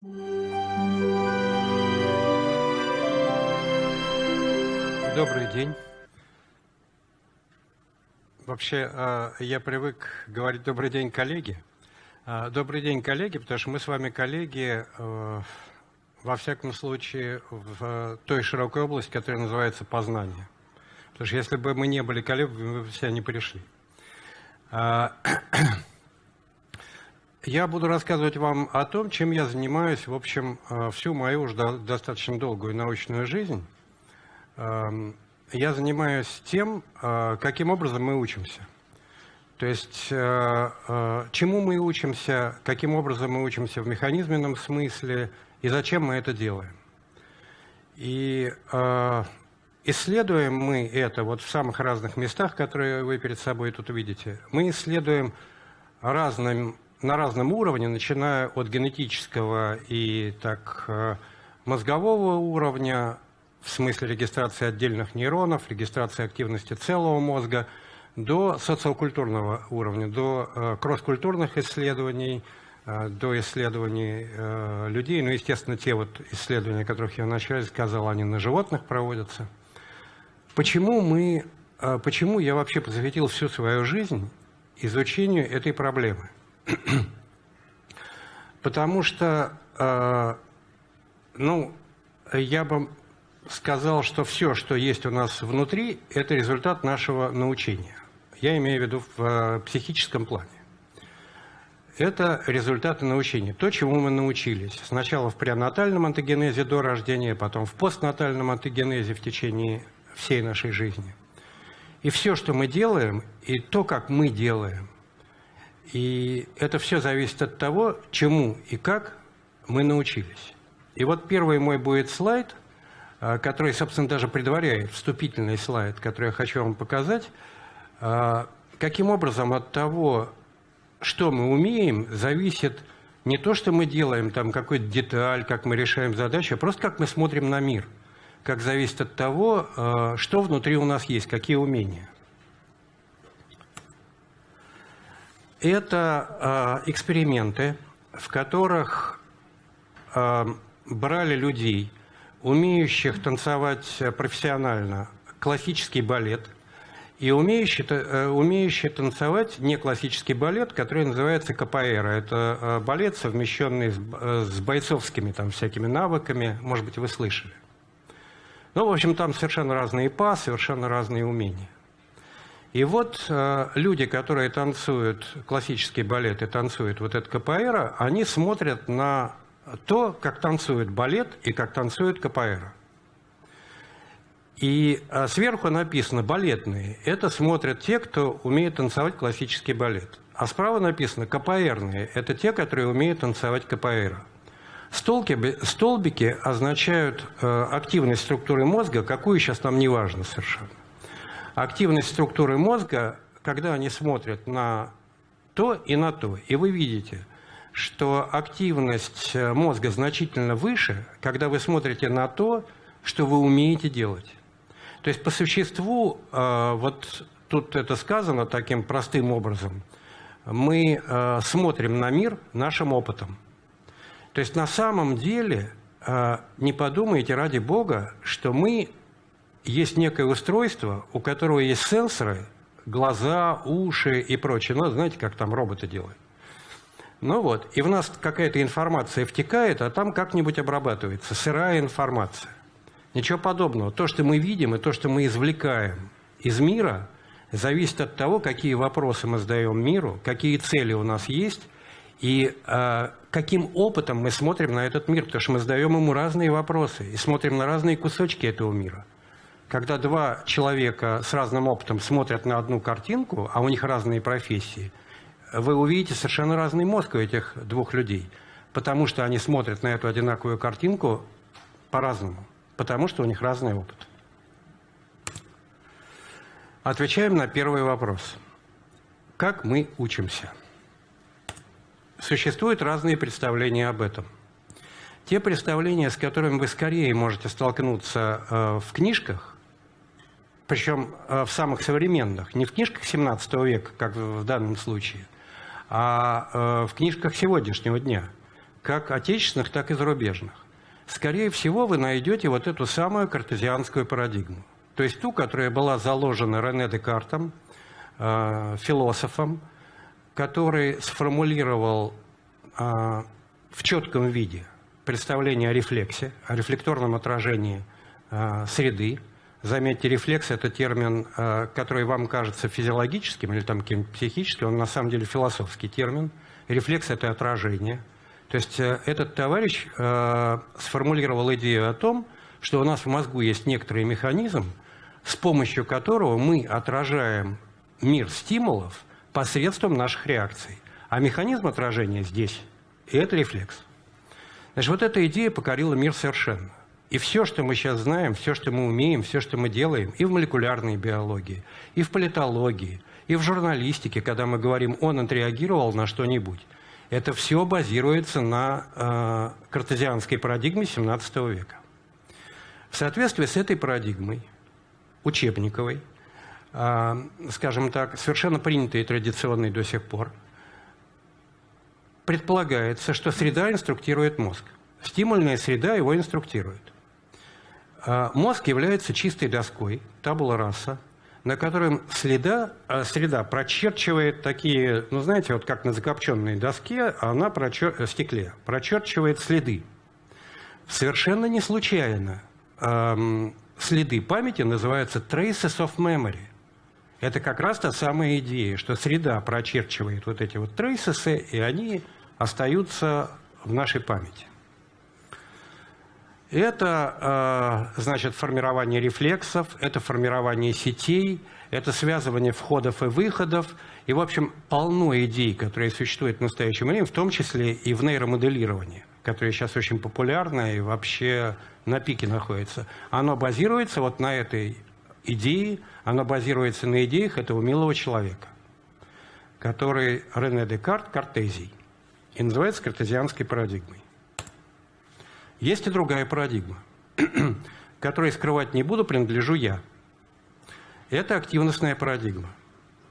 Добрый день. Вообще, а, я привык говорить «добрый день, коллеги». А, добрый день, коллеги, потому что мы с вами коллеги, э, во всяком случае, в той широкой области, которая называется познание. Потому что если бы мы не были коллегами, мы бы сюда не пришли. Я буду рассказывать вам о том, чем я занимаюсь, в общем, э, всю мою уже достаточно долгую научную жизнь. Эм, я занимаюсь тем, э, каким образом мы учимся. То есть, э, чему мы учимся, каким образом мы учимся в механизменном смысле и зачем мы это делаем. И исследуем мы это вот в самых разных местах, которые вы перед собой тут видите. Мы исследуем разным, на разном уровне, начиная от генетического и так мозгового уровня, в смысле регистрации отдельных нейронов, регистрации активности целого мозга, до социокультурного уровня, до э, кросс-культурных исследований, э, до исследований э, людей. Ну, естественно, те вот исследования, о которых я вначале сказал, они на животных проводятся. Почему мы, э, почему я вообще посвятил всю свою жизнь изучению этой проблемы? Потому что, э, ну, я бы сказал, что все, что есть у нас внутри, это результат нашего научения. Я имею в виду в э, психическом плане. Это результаты научения. То, чему мы научились. Сначала в пренатальном антогенезе до рождения, потом в постнатальном антогенезе в течение всей нашей жизни. И все, что мы делаем, и то, как мы делаем, и это все зависит от того, чему и как мы научились. И вот первый мой будет слайд – а, который, собственно, даже предваряет вступительный слайд, который я хочу вам показать, а, каким образом от того, что мы умеем, зависит не то, что мы делаем, там какую-то деталь, как мы решаем задачи, а просто как мы смотрим на мир, как зависит от того, а, что внутри у нас есть, какие умения. Это эксперименты, в которых брали людей, умеющих танцевать профессионально классический балет и умеющие, э, умеющие танцевать не классический балет, который называется капоэра. Это э, балет, совмещенный с, э, с бойцовскими там, всякими навыками, может быть, вы слышали. Ну, в общем, там совершенно разные па, совершенно разные умения. И вот э, люди, которые танцуют классический балет и танцуют вот это КПР, они смотрят на то, как танцует балет и как танцует капоэра. И а, сверху написано «балетные». Это смотрят те, кто умеет танцевать классический балет. А справа написано «капоэрные». Это те, которые умеют танцевать капоэра. Столбики, столбики означают э, активность структуры мозга, какую сейчас нам не важно совершенно. Активность структуры мозга, когда они смотрят на то и на то. И вы видите – что активность э, мозга значительно выше, когда вы смотрите на то, что вы умеете делать. То есть по существу, э, вот тут это сказано таким простым образом, мы э, смотрим на мир нашим опытом. То есть на самом деле не подумайте ради Бога, что мы есть некое устройство, у которого есть сенсоры, глаза, уши и прочее. Ну, знаете, как там роботы делают. Ну вот, и в нас какая-то информация втекает, а там как-нибудь обрабатывается, сырая информация. Ничего подобного. То, что мы видим, и то, что мы извлекаем из мира, зависит от того, какие вопросы мы задаем миру, какие цели у нас есть, и э, каким опытом мы смотрим на этот мир, потому что мы задаем ему разные вопросы и смотрим на разные кусочки этого мира. Когда два человека с разным опытом смотрят на одну картинку, а у них разные профессии – вы увидите совершенно разный мозг у этих двух людей, потому что они смотрят на эту одинаковую картинку по-разному, потому что у них разный опыт. Отвечаем на первый вопрос. Как мы учимся? Существуют разные представления об этом. Те представления, с которыми вы скорее можете столкнуться э, в книжках, причем э, в самых современных, не в книжках 17 века, как в данном случае – а э, в книжках сегодняшнего дня. как отечественных, так и зарубежных. Скорее всего, вы найдете вот эту самую картезианскую парадигму. То есть ту, которая была заложена Рене Декартом, э, философом, который сформулировал в четком виде представление о рефлексе, о рефлекторном отражении среды. Заметьте, рефлекс – это термин, э, который вам кажется физиологическим или там психическим, он на самом деле философский термин. Рефлекс – это отражение. То есть э, этот товарищ э, сформулировал идею о том, что у нас в мозгу есть некоторый механизм, с помощью которого мы отражаем мир стимулов посредством наших реакций. А механизм отражения здесь – это рефлекс. Значит, вот эта идея покорила мир совершенно. И все, что мы сейчас знаем, все, что мы умеем, все, что мы делаем, и в молекулярной биологии, и в политологии, и в журналистике, когда мы говорим, он отреагировал на что-нибудь, это все базируется на э, картезианской парадигме XVII века. В соответствии с этой парадигмой, учебниковой, а, скажем так, совершенно принятые традиционные до сих пор, предполагается, что среда инструктирует мозг. Стимульная среда его инструктирует. А, мозг является чистой доской, табула раса, на котором следа, а, среда прочерчивает такие, ну знаете, вот как на закопченной доске, она прочер, э, стекле, прочерчивает следы. Совершенно не случайно эм, следы памяти называются traces of memory. Это как раз та самая идея, что среда прочерчивает вот эти вот трейсесы, и они остаются в нашей памяти. Это, э, значит, формирование рефлексов, это формирование сетей, это связывание входов и выходов, и, в общем, полно идей, которые существуют в настоящем времени, в том числе и в нейромоделировании, которое сейчас очень популярно и вообще на пике находится. Оно базируется вот на этой идее, оно базируется на идеях этого милого человека, который Рене Декарт, Картезий, и называется картезианской парадигмой. Есть и другая парадигма, которой скрывать не буду, принадлежу я. Это активностная парадигма.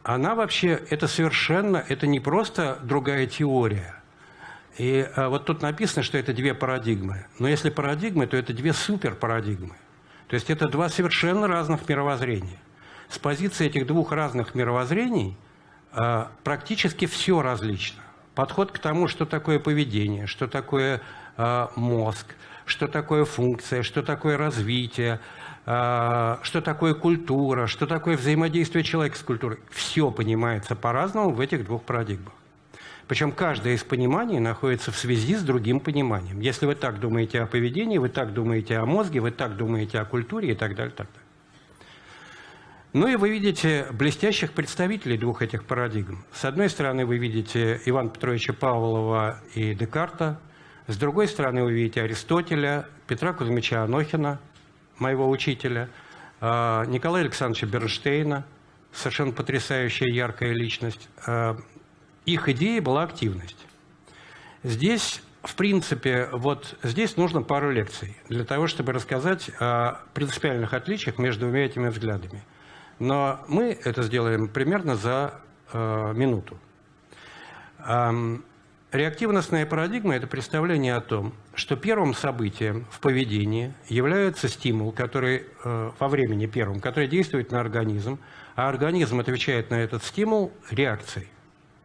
Она вообще, это совершенно, это не просто другая теория. И а, вот тут написано, что это две парадигмы. Но если парадигмы, то это две суперпарадигмы. То есть это два совершенно разных мировоззрения. С позиции этих двух разных мировоззрений а, практически все различно. Подход к тому, что такое поведение, что такое мозг, что такое функция, что такое развитие, э, что такое культура, что такое взаимодействие человека с культурой. Все понимается по-разному в этих двух парадигмах. Причем каждое из пониманий находится в связи с другим пониманием. Если вы так думаете о поведении, вы так думаете о мозге, вы так думаете о культуре и так далее. Так далее. Ну и вы видите блестящих представителей двух этих парадигм. С одной стороны, вы видите Ивана Петровича Павлова и Декарта, с другой стороны, вы видите Аристотеля, Петра Кузьмича Анохина, моего учителя, а, Николая Александровича Бернштейна, совершенно потрясающая, яркая личность. А, их идеей была активность. Здесь, в принципе, вот здесь нужно пару лекций для того, чтобы рассказать о принципиальных отличиях между двумя этими взглядами. Но мы это сделаем примерно за э, минуту. Реактивностная парадигма – это представление о том, что первым событием в поведении является стимул, который э, во времени первым, который действует на организм, а организм отвечает на этот стимул реакцией.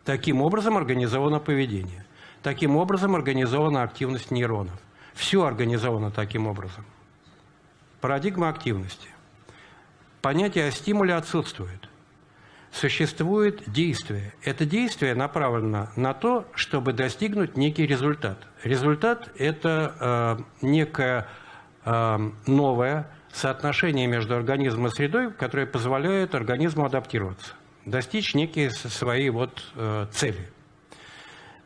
Таким образом организовано поведение. Таким образом организована активность нейронов. Все организовано таким образом. Парадигма активности. Понятие о стимуле отсутствует существует действие. Это действие направлено на то, чтобы достигнуть некий результат. Результат – это э, некое э, новое соотношение между организмом и средой, которое позволяет организму адаптироваться, достичь некие свои вот, э, цели.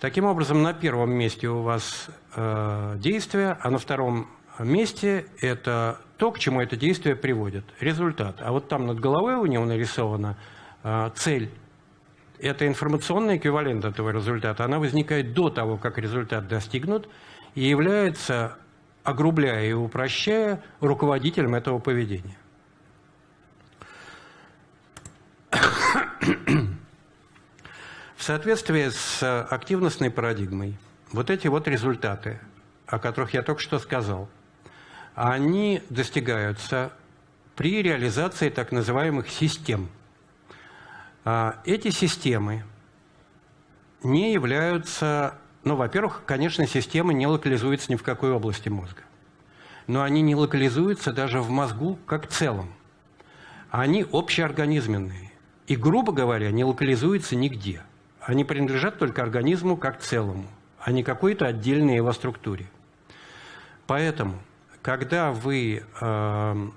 Таким образом, на первом месте у вас э, действие, а на втором месте это то, к чему это действие приводит, результат. А вот там над головой у него нарисовано – цель – это информационный эквивалент этого результата. Она возникает до того, как результат достигнут, и является, огрубляя и упрощая, руководителем этого поведения. В соответствии с активностной парадигмой, вот эти вот результаты, о которых я только что сказал, они достигаются при реализации так называемых систем. А, эти системы не являются, ну, во-первых, конечно, системы не локализуются ни в какой области мозга, но они не локализуются даже в мозгу как целом. Они общеорганизменные и, грубо говоря, не локализуются нигде. Они принадлежат только организму как целому, а не какой-то отдельной его структуре. Поэтому, когда вы э,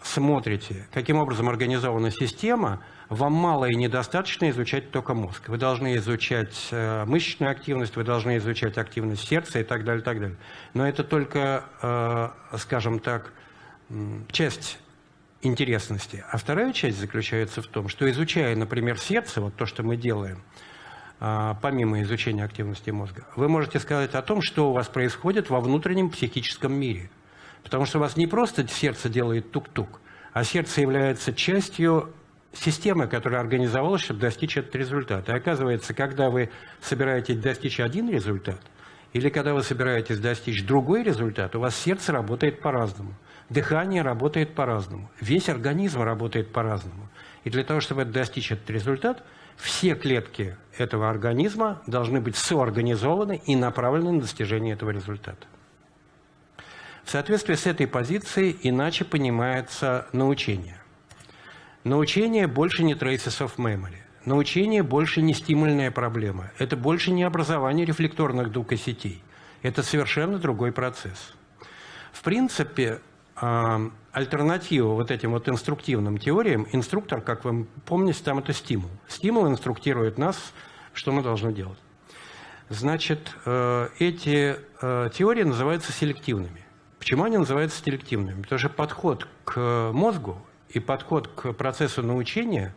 смотрите, каким образом организована система, вам мало и недостаточно изучать только мозг. Вы должны изучать э, мышечную активность, вы должны изучать активность сердца и так далее, так далее. Но это только, э, скажем так, часть интересности. А вторая часть заключается в том, что изучая, например, сердце, вот то, что мы делаем, э, помимо изучения активности мозга, вы можете сказать о том, что у вас происходит во внутреннем психическом мире. Потому что у вас не просто сердце делает тук-тук, а сердце является частью системы, которая организовалась, чтобы достичь этот результат. И оказывается, когда вы собираетесь достичь один результат, или когда вы собираетесь достичь другой результат, у вас сердце работает по-разному, дыхание работает по-разному, весь организм работает по-разному. И для того, чтобы достичь этот результат, все клетки этого организма должны быть соорганизованы и направлены на достижение этого результата. В соответствии с этой позицией иначе понимается научение. Научение больше не traces of memory. Научение больше не стимульная проблема. Это больше не образование рефлекторных сетей. Это совершенно другой процесс. В принципе, а, альтернатива вот этим вот инструктивным теориям, инструктор, как вы помните, там это стимул. Стимул инструктирует нас, что мы должны делать. Значит, э, эти э, теории называются селективными. Почему они называются селективными? Потому что подход к мозгу и подход к процессу научения,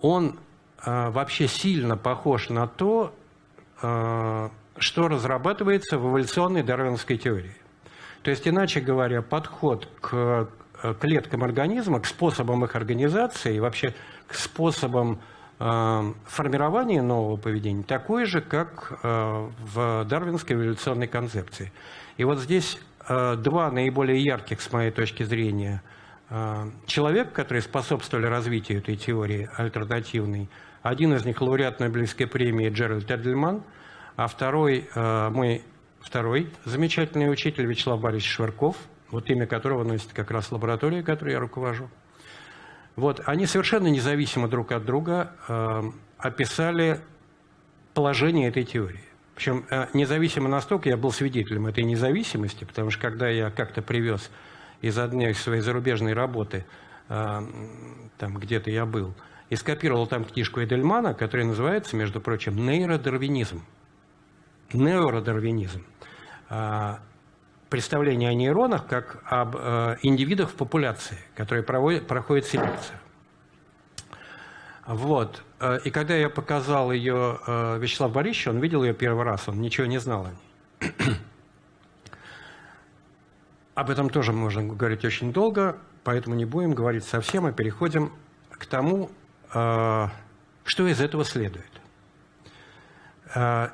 он э, вообще сильно похож на то, э, что разрабатывается в эволюционной дарвиновской теории. То есть, иначе говоря, подход к клеткам организма, к способам их организации и вообще к способам э, формирования нового поведения такой же, как э, в дарвинской эволюционной концепции. И вот здесь Э, два наиболее ярких, с моей точки зрения, э, человек, которые способствовали развитию этой теории альтернативной. Один из них лауреат Нобелевской премии Джеральд Эдельман, а второй, э, мой второй замечательный учитель Вячеслав Борисович Швырков, вот имя которого носит как раз лаборатория, которой я руковожу. Вот, они совершенно независимо друг от друга описали положение этой теории. Причем э, независимо настолько я был свидетелем этой независимости, потому что когда я как-то привез из одной своей зарубежной работы, э, там где-то я был, и скопировал там книжку Эдельмана, которая называется, между прочим, «Нейродарвинизм». Нейродарвинизм. Э, представление о нейронах как об индивидах в популяции, которые проводят, проходят селекцию. Вот. Э, и когда я показал ее э, Вячеславу Борисовичу, он видел ее первый раз, он ничего не знал о ней. Об этом тоже можно говорить очень долго, поэтому не будем говорить совсем, а переходим к тому, э, что из этого следует.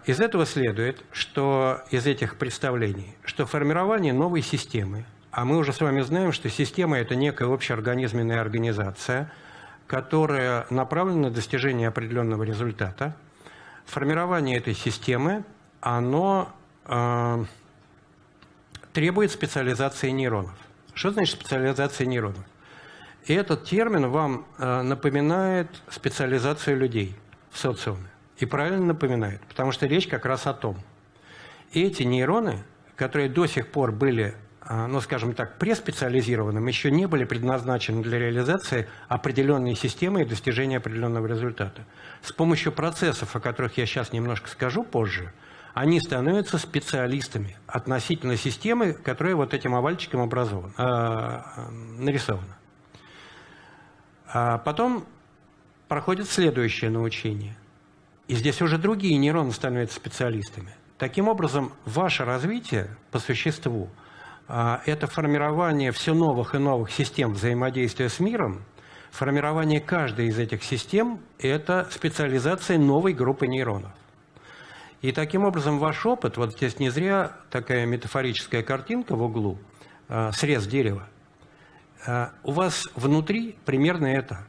Из этого следует, что из этих представлений, что формирование новой системы, а мы уже с вами знаем, что система – это некая общеорганизменная организация – которая направлена на достижение определенного результата. Формирование этой системы, оно э, требует специализации нейронов. Что значит специализация нейронов? И этот термин вам э, напоминает специализацию людей в социуме. И правильно напоминает, потому что речь как раз о том. Эти нейроны, которые до сих пор были а, ну, скажем так, преспециализированным, еще не были предназначены для реализации определенной системы и достижения определенного результата. С помощью процессов, о которых я сейчас немножко скажу позже, они становятся специалистами относительно системы, которая вот этим овальчиком образована, э, нарисована. А потом проходит следующее научение. И здесь уже другие нейроны становятся специалистами. Таким образом, ваше развитие по существу – а, это формирование все новых и новых систем взаимодействия с миром, формирование каждой из этих систем – это специализация новой группы нейронов. И таким образом ваш опыт, вот здесь не зря такая метафорическая картинка в углу, э, срез дерева, э, у вас внутри примерно это.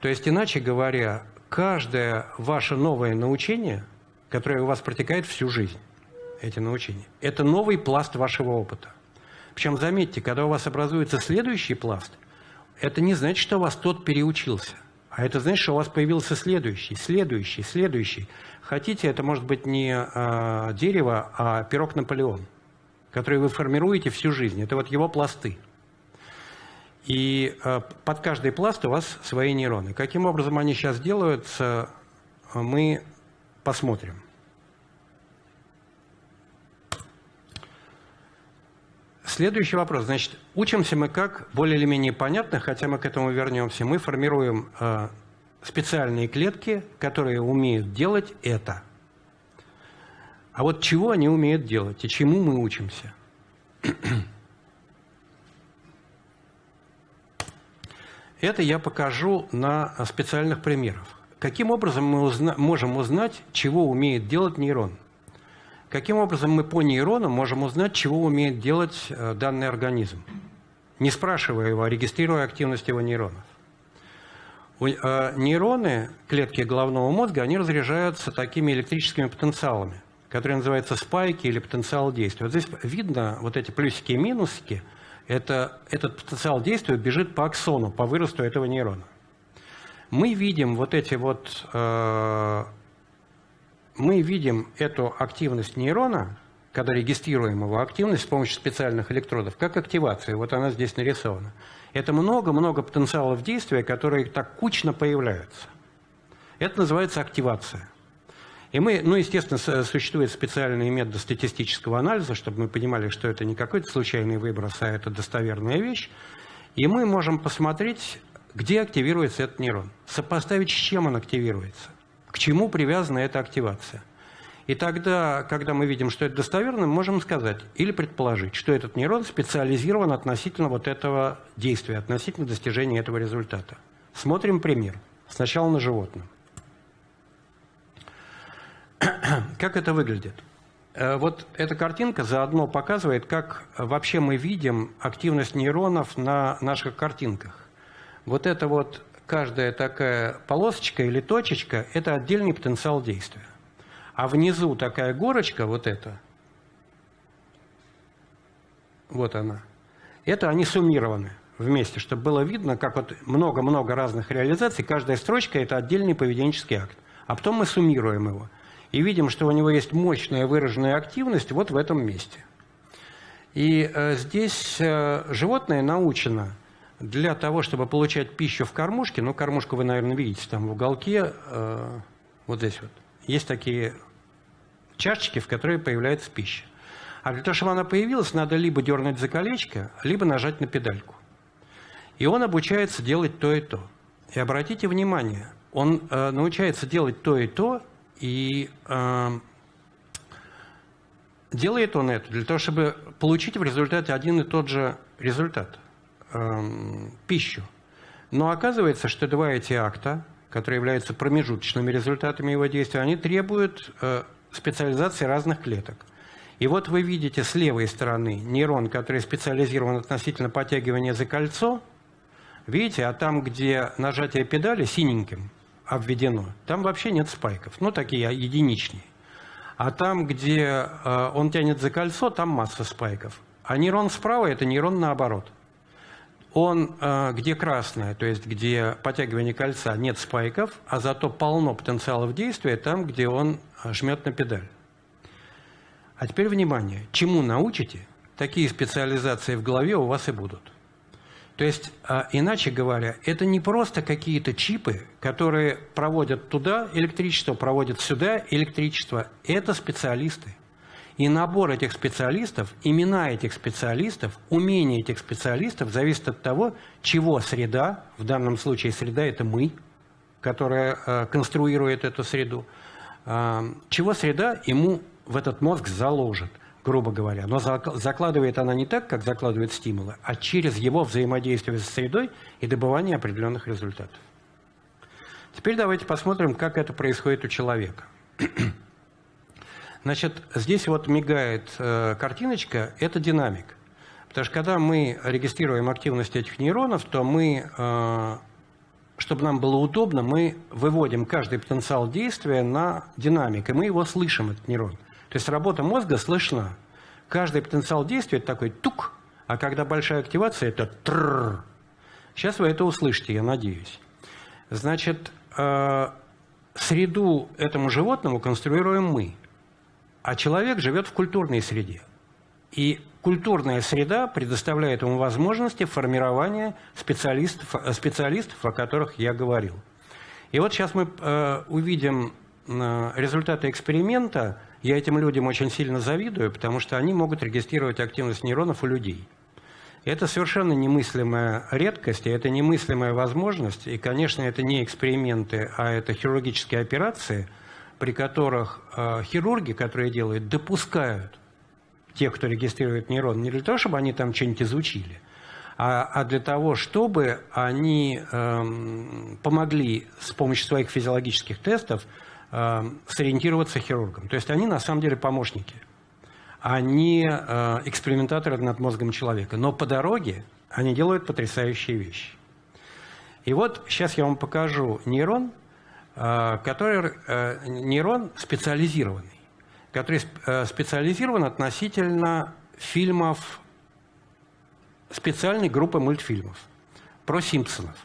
То есть, иначе говоря, каждое ваше новое научение, которое у вас протекает всю жизнь, эти научения, это новый пласт вашего опыта. Причем, заметьте, когда у вас образуется следующий пласт, это не значит, что у вас тот переучился. А это значит, что у вас появился следующий, следующий, следующий. Хотите, это может быть не а, дерево, а пирог Наполеон, который вы формируете всю жизнь. Это вот его пласты. И а, под каждый пласт у вас свои нейроны. Каким образом они сейчас делаются, мы посмотрим. Следующий вопрос. Значит, учимся мы как более или менее понятно, хотя мы к этому вернемся. Мы формируем э, специальные клетки, которые умеют делать это. А вот чего они умеют делать и чему мы учимся? Это я покажу на специальных примерах. Каким образом мы узна можем узнать, чего умеет делать нейрон? Каким образом мы по нейрону можем узнать, чего умеет делать э, данный организм? Не спрашивая его, а регистрируя активность его нейронов. Э, нейроны, клетки головного мозга, они разряжаются такими электрическими потенциалами, которые называются спайки или потенциал действия. Вот здесь видно вот эти плюсики и минусики. Это, этот потенциал действия бежит по аксону, по выросту этого нейрона. Мы видим вот эти вот э, мы видим эту активность нейрона, когда регистрируем его активность с помощью специальных электродов, как активация. Вот она здесь нарисована. Это много-много потенциалов действия, которые так кучно появляются. Это называется активация. И мы, ну, естественно, существуют специальные методы статистического анализа, чтобы мы понимали, что это не какой-то случайный выброс, а это достоверная вещь. И мы можем посмотреть, где активируется этот нейрон, сопоставить, с чем он активируется к чему привязана эта активация. И тогда, когда мы видим, что это достоверно, мы можем сказать или предположить, что этот нейрон специализирован относительно вот этого действия, относительно достижения этого результата. Смотрим пример. Сначала на животном. Как это выглядит? Э, вот эта картинка заодно показывает, как вообще мы видим активность нейронов на наших картинках. Вот это вот каждая такая полосочка или точечка – это отдельный потенциал действия. А внизу такая горочка, вот эта, вот она, это они суммированы вместе, чтобы было видно, как вот много-много разных реализаций, каждая строчка – это отдельный поведенческий акт. А потом мы суммируем его. И видим, что у него есть мощная выраженная активность вот в этом месте. И э, здесь э, животное научено – для того, чтобы получать пищу в кормушке, ну, кормушку вы, наверное, видите там в уголке, э, вот здесь вот, есть такие чашечки, в которые появляется пища. А для того, чтобы она появилась, надо либо дернуть за колечко, либо нажать на педальку. И он обучается делать то и то. И обратите внимание, он э, научается делать то и то, и э, делает он это для того, чтобы получить в результате один и тот же результат – Эм, пищу. Но оказывается, что два эти акта, которые являются промежуточными результатами его действия, они требуют э, специализации разных клеток. И вот вы видите с левой стороны нейрон, который специализирован относительно подтягивания за кольцо. Видите, а там, где нажатие педали синеньким обведено, там вообще нет спайков. Ну, такие единичные. А там, где э, он тянет за кольцо, там масса спайков. А нейрон справа – это нейрон наоборот он, э, где красное, то есть где подтягивание кольца, нет спайков, а зато полно потенциалов действия там, где он жмет на педаль. А теперь внимание, чему научите, такие специализации в голове у вас и будут. То есть, э, иначе говоря, это не просто какие-то чипы, которые проводят туда электричество, проводят сюда электричество. Это специалисты. И набор этих специалистов, имена этих специалистов, умения этих специалистов зависит от того, чего среда, в данном случае среда – это мы, которая э, конструирует эту среду, э, чего среда ему в этот мозг заложит, грубо говоря. Но закладывает она не так, как закладывает стимулы, а через его взаимодействие с средой и добывание определенных результатов. Теперь давайте посмотрим, как это происходит у человека. Значит, здесь вот мигает э, картиночка, это динамик. Потому что когда мы регистрируем активность этих нейронов, то мы, э, чтобы нам было удобно, мы выводим каждый потенциал действия на динамик, и мы его слышим, этот нейрон. То есть работа мозга слышна. Каждый потенциал действия – это такой тук, а когда большая активация – это трррр. Сейчас вы это услышите, я надеюсь. Значит, э, среду этому животному конструируем мы, а человек живет в культурной среде. И культурная среда предоставляет ему возможности формирования специалистов, специалистов о которых я говорил. И вот сейчас мы э, увидим э, результаты эксперимента. Я этим людям очень сильно завидую, потому что они могут регистрировать активность нейронов у людей. Это совершенно немыслимая редкость, это немыслимая возможность. И, конечно, это не эксперименты, а это хирургические операции, при которых э, хирурги, которые делают, допускают тех, кто регистрирует нейрон, не для того, чтобы они там что-нибудь изучили, а, а для того, чтобы они э, помогли с помощью своих физиологических тестов э, сориентироваться хирургам. То есть они на самом деле помощники они э, экспериментаторы над мозгом человека. Но по дороге они делают потрясающие вещи. И вот сейчас я вам покажу нейрон, э, который э, нейрон специализированный, который специализирован относительно фильмов специальной группы мультфильмов про Симпсонов.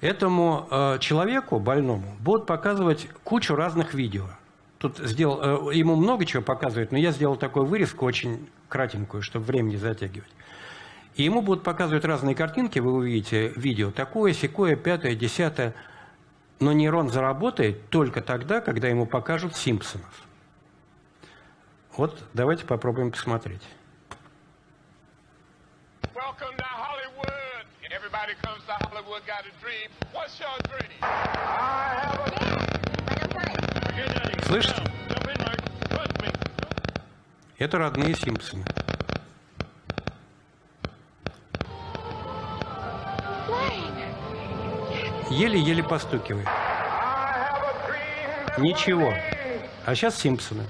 Этому человеку, больному, будут показывать кучу разных видео – тут сделал, э, ему много чего показывают, но я сделал такую вырезку очень кратенькую, чтобы время не затягивать. И ему будут показывать разные картинки, вы увидите видео, такое, секое, пятое, десятое. Но нейрон заработает только тогда, когда ему покажут Симпсонов. Вот давайте попробуем посмотреть. Слышите? Это родные Симпсоны. Еле-еле постукивает. Ничего. А сейчас Симпсоны.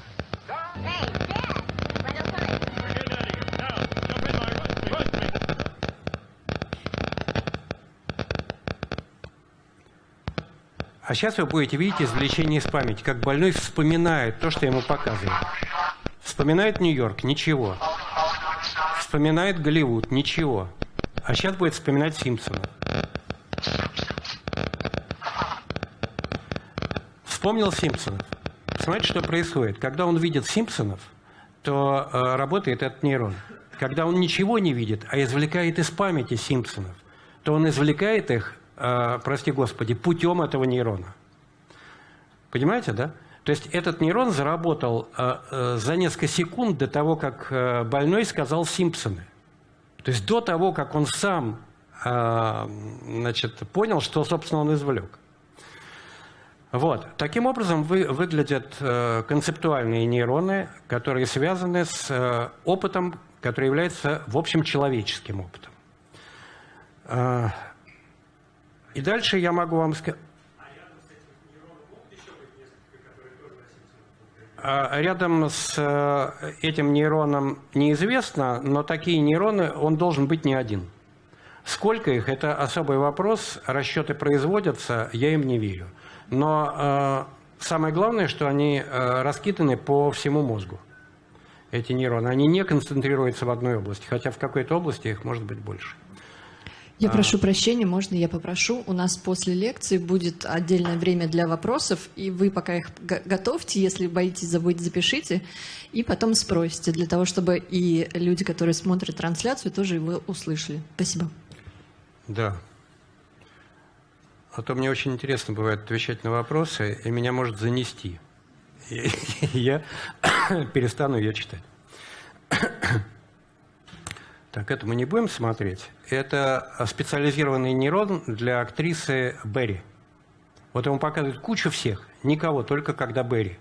А сейчас вы будете видеть извлечение из памяти, как больной вспоминает то, что ему показывают. Вспоминает Нью-Йорк – ничего. Вспоминает Голливуд – ничего. А сейчас будет вспоминать Симпсона. Вспомнил Симпсонов. Смотрите, что происходит. Когда он видит Симпсонов, то э, работает этот нейрон. Когда он ничего не видит, а извлекает из памяти Симпсонов, то он извлекает их Э, прости господи, путем этого нейрона. Понимаете, да? То есть этот нейрон заработал э, э, за несколько секунд до того, как больной сказал Симпсоны. То есть до того, как он сам значит, понял, что, собственно, он извлек. Вот. Таким образом вы, выглядят концептуальные нейроны, которые связаны с опытом, который является, в общем, человеческим опытом. И дальше я могу вам сказать... Рядом с э, этим нейроном неизвестно, но такие нейроны, он должен быть не один. Сколько их, это особый вопрос, расчеты производятся, я им не верю. Но э, самое главное, что они э, раскиданы по всему мозгу, эти нейроны. Они не концентрируются в одной области, хотя в какой-то области их может быть больше. Я а. прошу прощения, можно я попрошу? У нас после лекции будет отдельное время для вопросов, и вы пока их готовьте, если боитесь забыть, запишите, и потом спросите, для того, чтобы и люди, которые смотрят трансляцию, тоже его услышали. Спасибо. Да. А то мне очень интересно бывает отвечать на вопросы, и меня может занести. И я перестану ее читать. Так, это мы не будем смотреть. Это специализированный нейрон для актрисы Берри. Вот ему показывают кучу всех, никого, только когда Берри.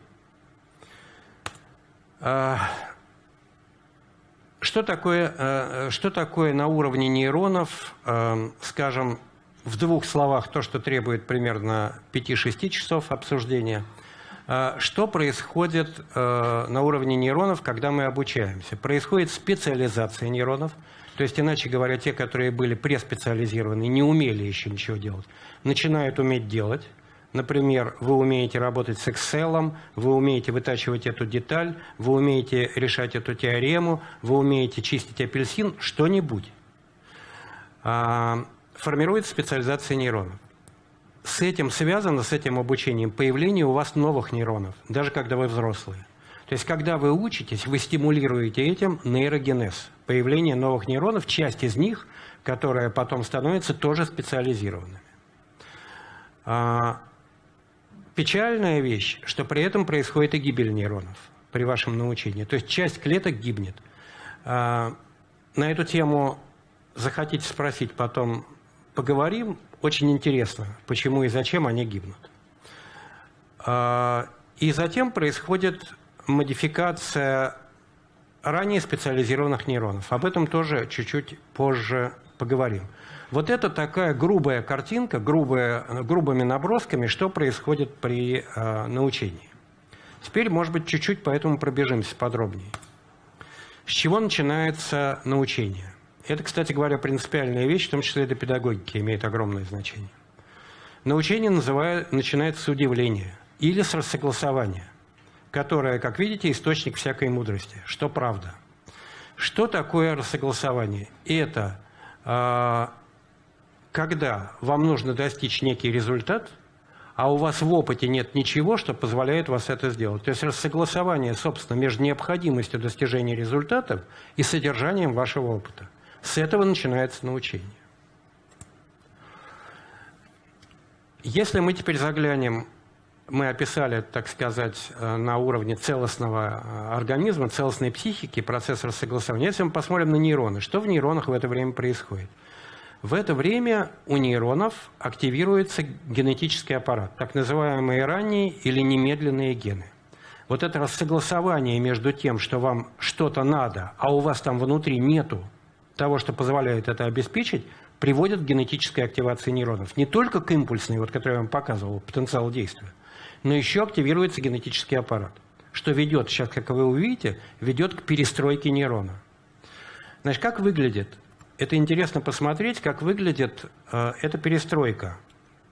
А, что такое, а, что такое на уровне нейронов, а, скажем, в двух словах, то, что требует примерно 5-6 часов обсуждения. А, что происходит э, на уровне нейронов, когда мы обучаемся? Происходит специализация нейронов, то есть, иначе говоря, те, которые были преспециализированы, не умели еще ничего делать, начинают уметь делать. Например, вы умеете работать с Excel, вы умеете вытачивать эту деталь, вы умеете решать эту теорему, вы умеете чистить апельсин, что-нибудь. Формируется специализация нейронов с этим связано, с этим обучением, появление у вас новых нейронов, даже когда вы взрослые. То есть, когда вы учитесь, вы стимулируете этим нейрогенез, появление новых нейронов, часть из них, которая потом становится тоже специализированными. А, печальная вещь, что при этом происходит и гибель нейронов при вашем научении. То есть, часть клеток гибнет. А, на эту тему захотите спросить, потом поговорим. Очень интересно, почему и зачем они гибнут. А, и затем происходит модификация ранее специализированных нейронов. Об этом тоже чуть-чуть позже поговорим. Вот это такая грубая картинка, грубая, грубыми набросками, что происходит при э, научении. Теперь, может быть, чуть-чуть по этому пробежимся подробнее. С чего начинается научение? Это, кстати говоря, принципиальная вещь, в том числе для педагогики, имеет огромное значение. Научение называют, начинается с удивления или с рассогласования, которое, как видите, источник всякой мудрости, что правда. Что такое рассогласование? Это э, когда вам нужно достичь некий результат, а у вас в опыте нет ничего, что позволяет вас это сделать. То есть рассогласование, собственно, между необходимостью достижения результатов и содержанием вашего опыта. С этого начинается научение. Если мы теперь заглянем, мы описали, так сказать, э, на уровне целостного э, организма, целостной психики процесс рассогласования. Если мы посмотрим на нейроны, что в нейронах в это время происходит? В это время у нейронов активируется генетический аппарат, так называемые ранние или немедленные гены. Вот это рассогласование между тем, что вам что-то надо, а у вас там внутри нету того, что позволяет это обеспечить, приводит к генетической активации нейронов. Не только к импульсной, вот, которую я вам показывал, потенциал действия, но еще активируется генетический аппарат, что ведет, сейчас, как вы увидите, ведет к перестройке нейрона. Значит, как выглядит? Это интересно посмотреть, как выглядит э, эта перестройка,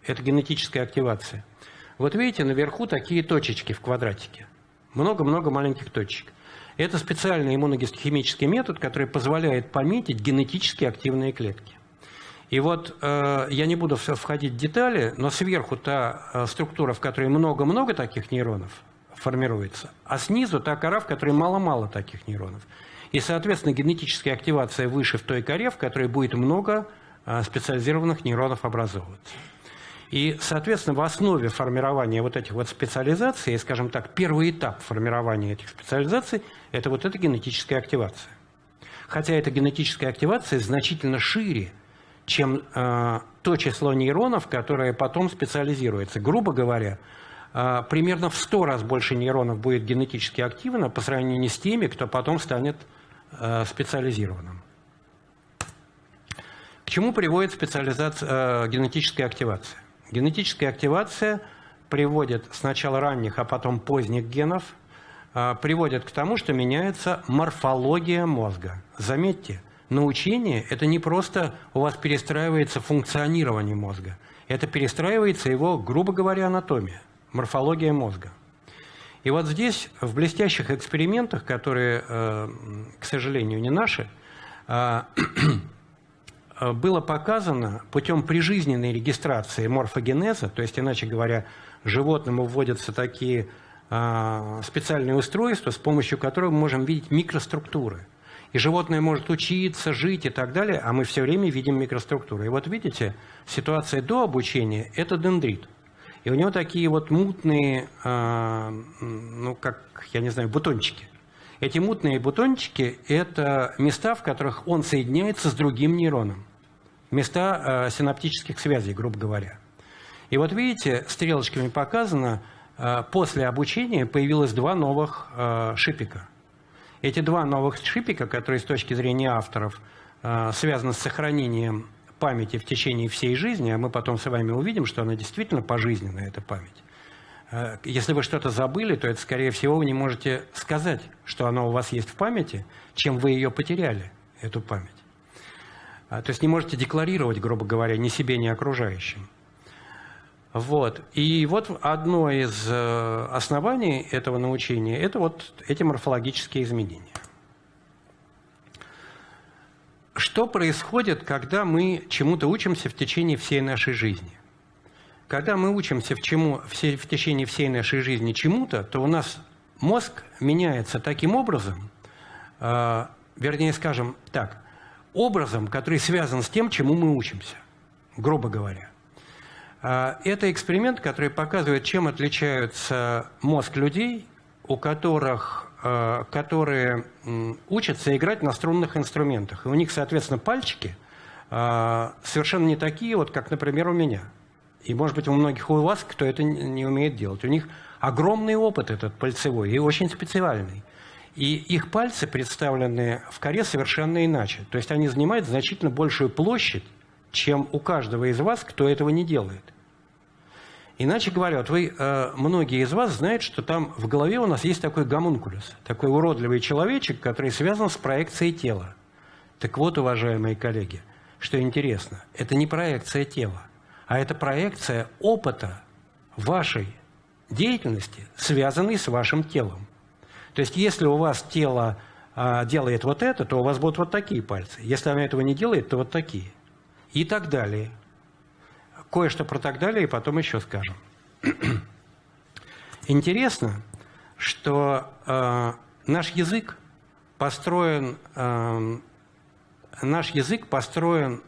эта генетическая активация. Вот видите, наверху такие точечки в квадратике. Много-много маленьких точек. Это специальный иммуногистохимический метод, который позволяет пометить генетически активные клетки. И вот э, я не буду входить в детали, но сверху та э, структура, в которой много-много таких нейронов формируется, а снизу та кора, в которой мало-мало таких нейронов. И, соответственно, генетическая активация выше в той коре, в которой будет много э, специализированных нейронов образовываться. И, соответственно, в основе формирования вот этих вот специализаций, скажем так, первый этап формирования этих специализаций – это вот эта генетическая активация. Хотя эта генетическая активация значительно шире, чем э, то число нейронов, которое потом специализируется. Грубо говоря, э, примерно в 100 раз больше нейронов будет генетически активно по сравнению с теми, кто потом станет э, специализированным. К чему приводит специализация, э, генетическая активация? Генетическая активация приводит сначала ранних, а потом поздних генов, а, приводит к тому, что меняется морфология мозга. Заметьте, научение – это не просто у вас перестраивается функционирование мозга, это перестраивается его, грубо говоря, анатомия, морфология мозга. И вот здесь, в блестящих экспериментах, которые, э, к сожалению, не наши, а, было показано путем прижизненной регистрации морфогенеза, то есть, иначе говоря, животному вводятся такие э, специальные устройства, с помощью которых мы можем видеть микроструктуры. И животное может учиться, жить и так далее, а мы все время видим микроструктуры. И вот видите, ситуация до обучения – это дендрит. И у него такие вот мутные, э, ну, как, я не знаю, бутончики. Эти мутные бутончики – это места, в которых он соединяется с другим нейроном места э, синаптических связей, грубо говоря. И вот видите, стрелочками показано, э, после обучения появилось два новых э, шипика. Эти два новых шипика, которые с точки зрения авторов э, связаны с сохранением памяти в течение всей жизни, а мы потом с вами увидим, что она действительно пожизненная, эта память, Э, если вы что-то забыли, то это, скорее всего, вы не можете сказать, что оно у вас есть в памяти, чем вы ее потеряли, эту память. А, то есть не можете декларировать, грубо говоря, ни себе, ни окружающим. Вот. И вот одно из э, оснований этого научения – это вот эти морфологические изменения. Что происходит, когда мы чему-то учимся в течение всей нашей жизни? Когда мы учимся в, чему, в, в течение всей нашей жизни чему-то, то у нас мозг меняется таким образом, э, вернее, скажем так, образом, который связан с тем, чему мы учимся, грубо говоря. Э, это эксперимент, который показывает, чем отличается мозг людей, у которых, э, которые учатся играть на струнных инструментах. И у них, соответственно, пальчики э, совершенно не такие, вот, как, например, у меня – и, может быть, у многих у вас, кто это не умеет делать. У них огромный опыт этот пальцевой и очень специальный. И их пальцы представлены в коре совершенно иначе. То есть они занимают значительно большую площадь, чем у каждого из вас, кто этого не делает. Иначе говоря, вот вы, э, многие из вас знают, что там в голове у нас есть такой гомункулюс, такой уродливый человечек, который связан с проекцией тела. Так вот, уважаемые коллеги, что интересно, это не проекция тела а это проекция опыта вашей деятельности, связанной с вашим телом. То есть если у вас тело а, делает вот это, то у вас будут вот такие пальцы. Если оно этого не делает, то вот такие. И так далее. Кое-что про так далее, и потом еще скажем. Интересно, что э, наш язык построен, э, наш язык построен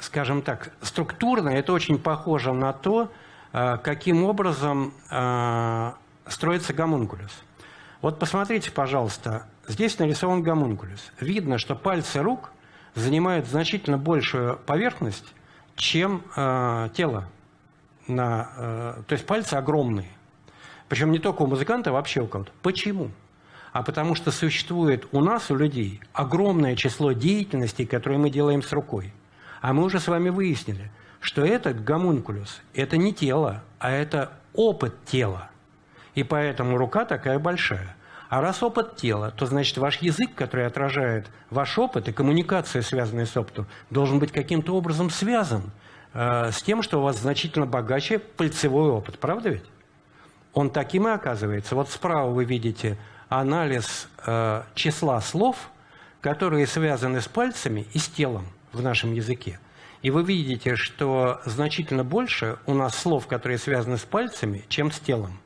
скажем так, структурно это очень похоже на то, каким образом э, строится гомункулюс. Вот посмотрите, пожалуйста, здесь нарисован гомункулюс. Видно, что пальцы рук занимают значительно большую поверхность, чем э, тело. На, э, то есть пальцы огромные. Причем не только у музыканта, а вообще у кого-то. Почему? А потому что существует у нас, у людей, огромное число деятельностей, которые мы делаем с рукой. А мы уже с вами выяснили, что этот гомункулюс – это не тело, а это опыт тела. И поэтому рука такая большая. А раз опыт тела, то значит ваш язык, который отражает ваш опыт и коммуникация, связанная с опытом, должен быть каким-то образом связан э, с тем, что у вас значительно богаче пальцевой опыт. Правда ведь? Он таким и оказывается. Вот справа вы видите анализ э, числа слов, которые связаны с пальцами и с телом в нашем языке. И вы видите, что значительно больше у нас слов, которые связаны с пальцами, чем с телом.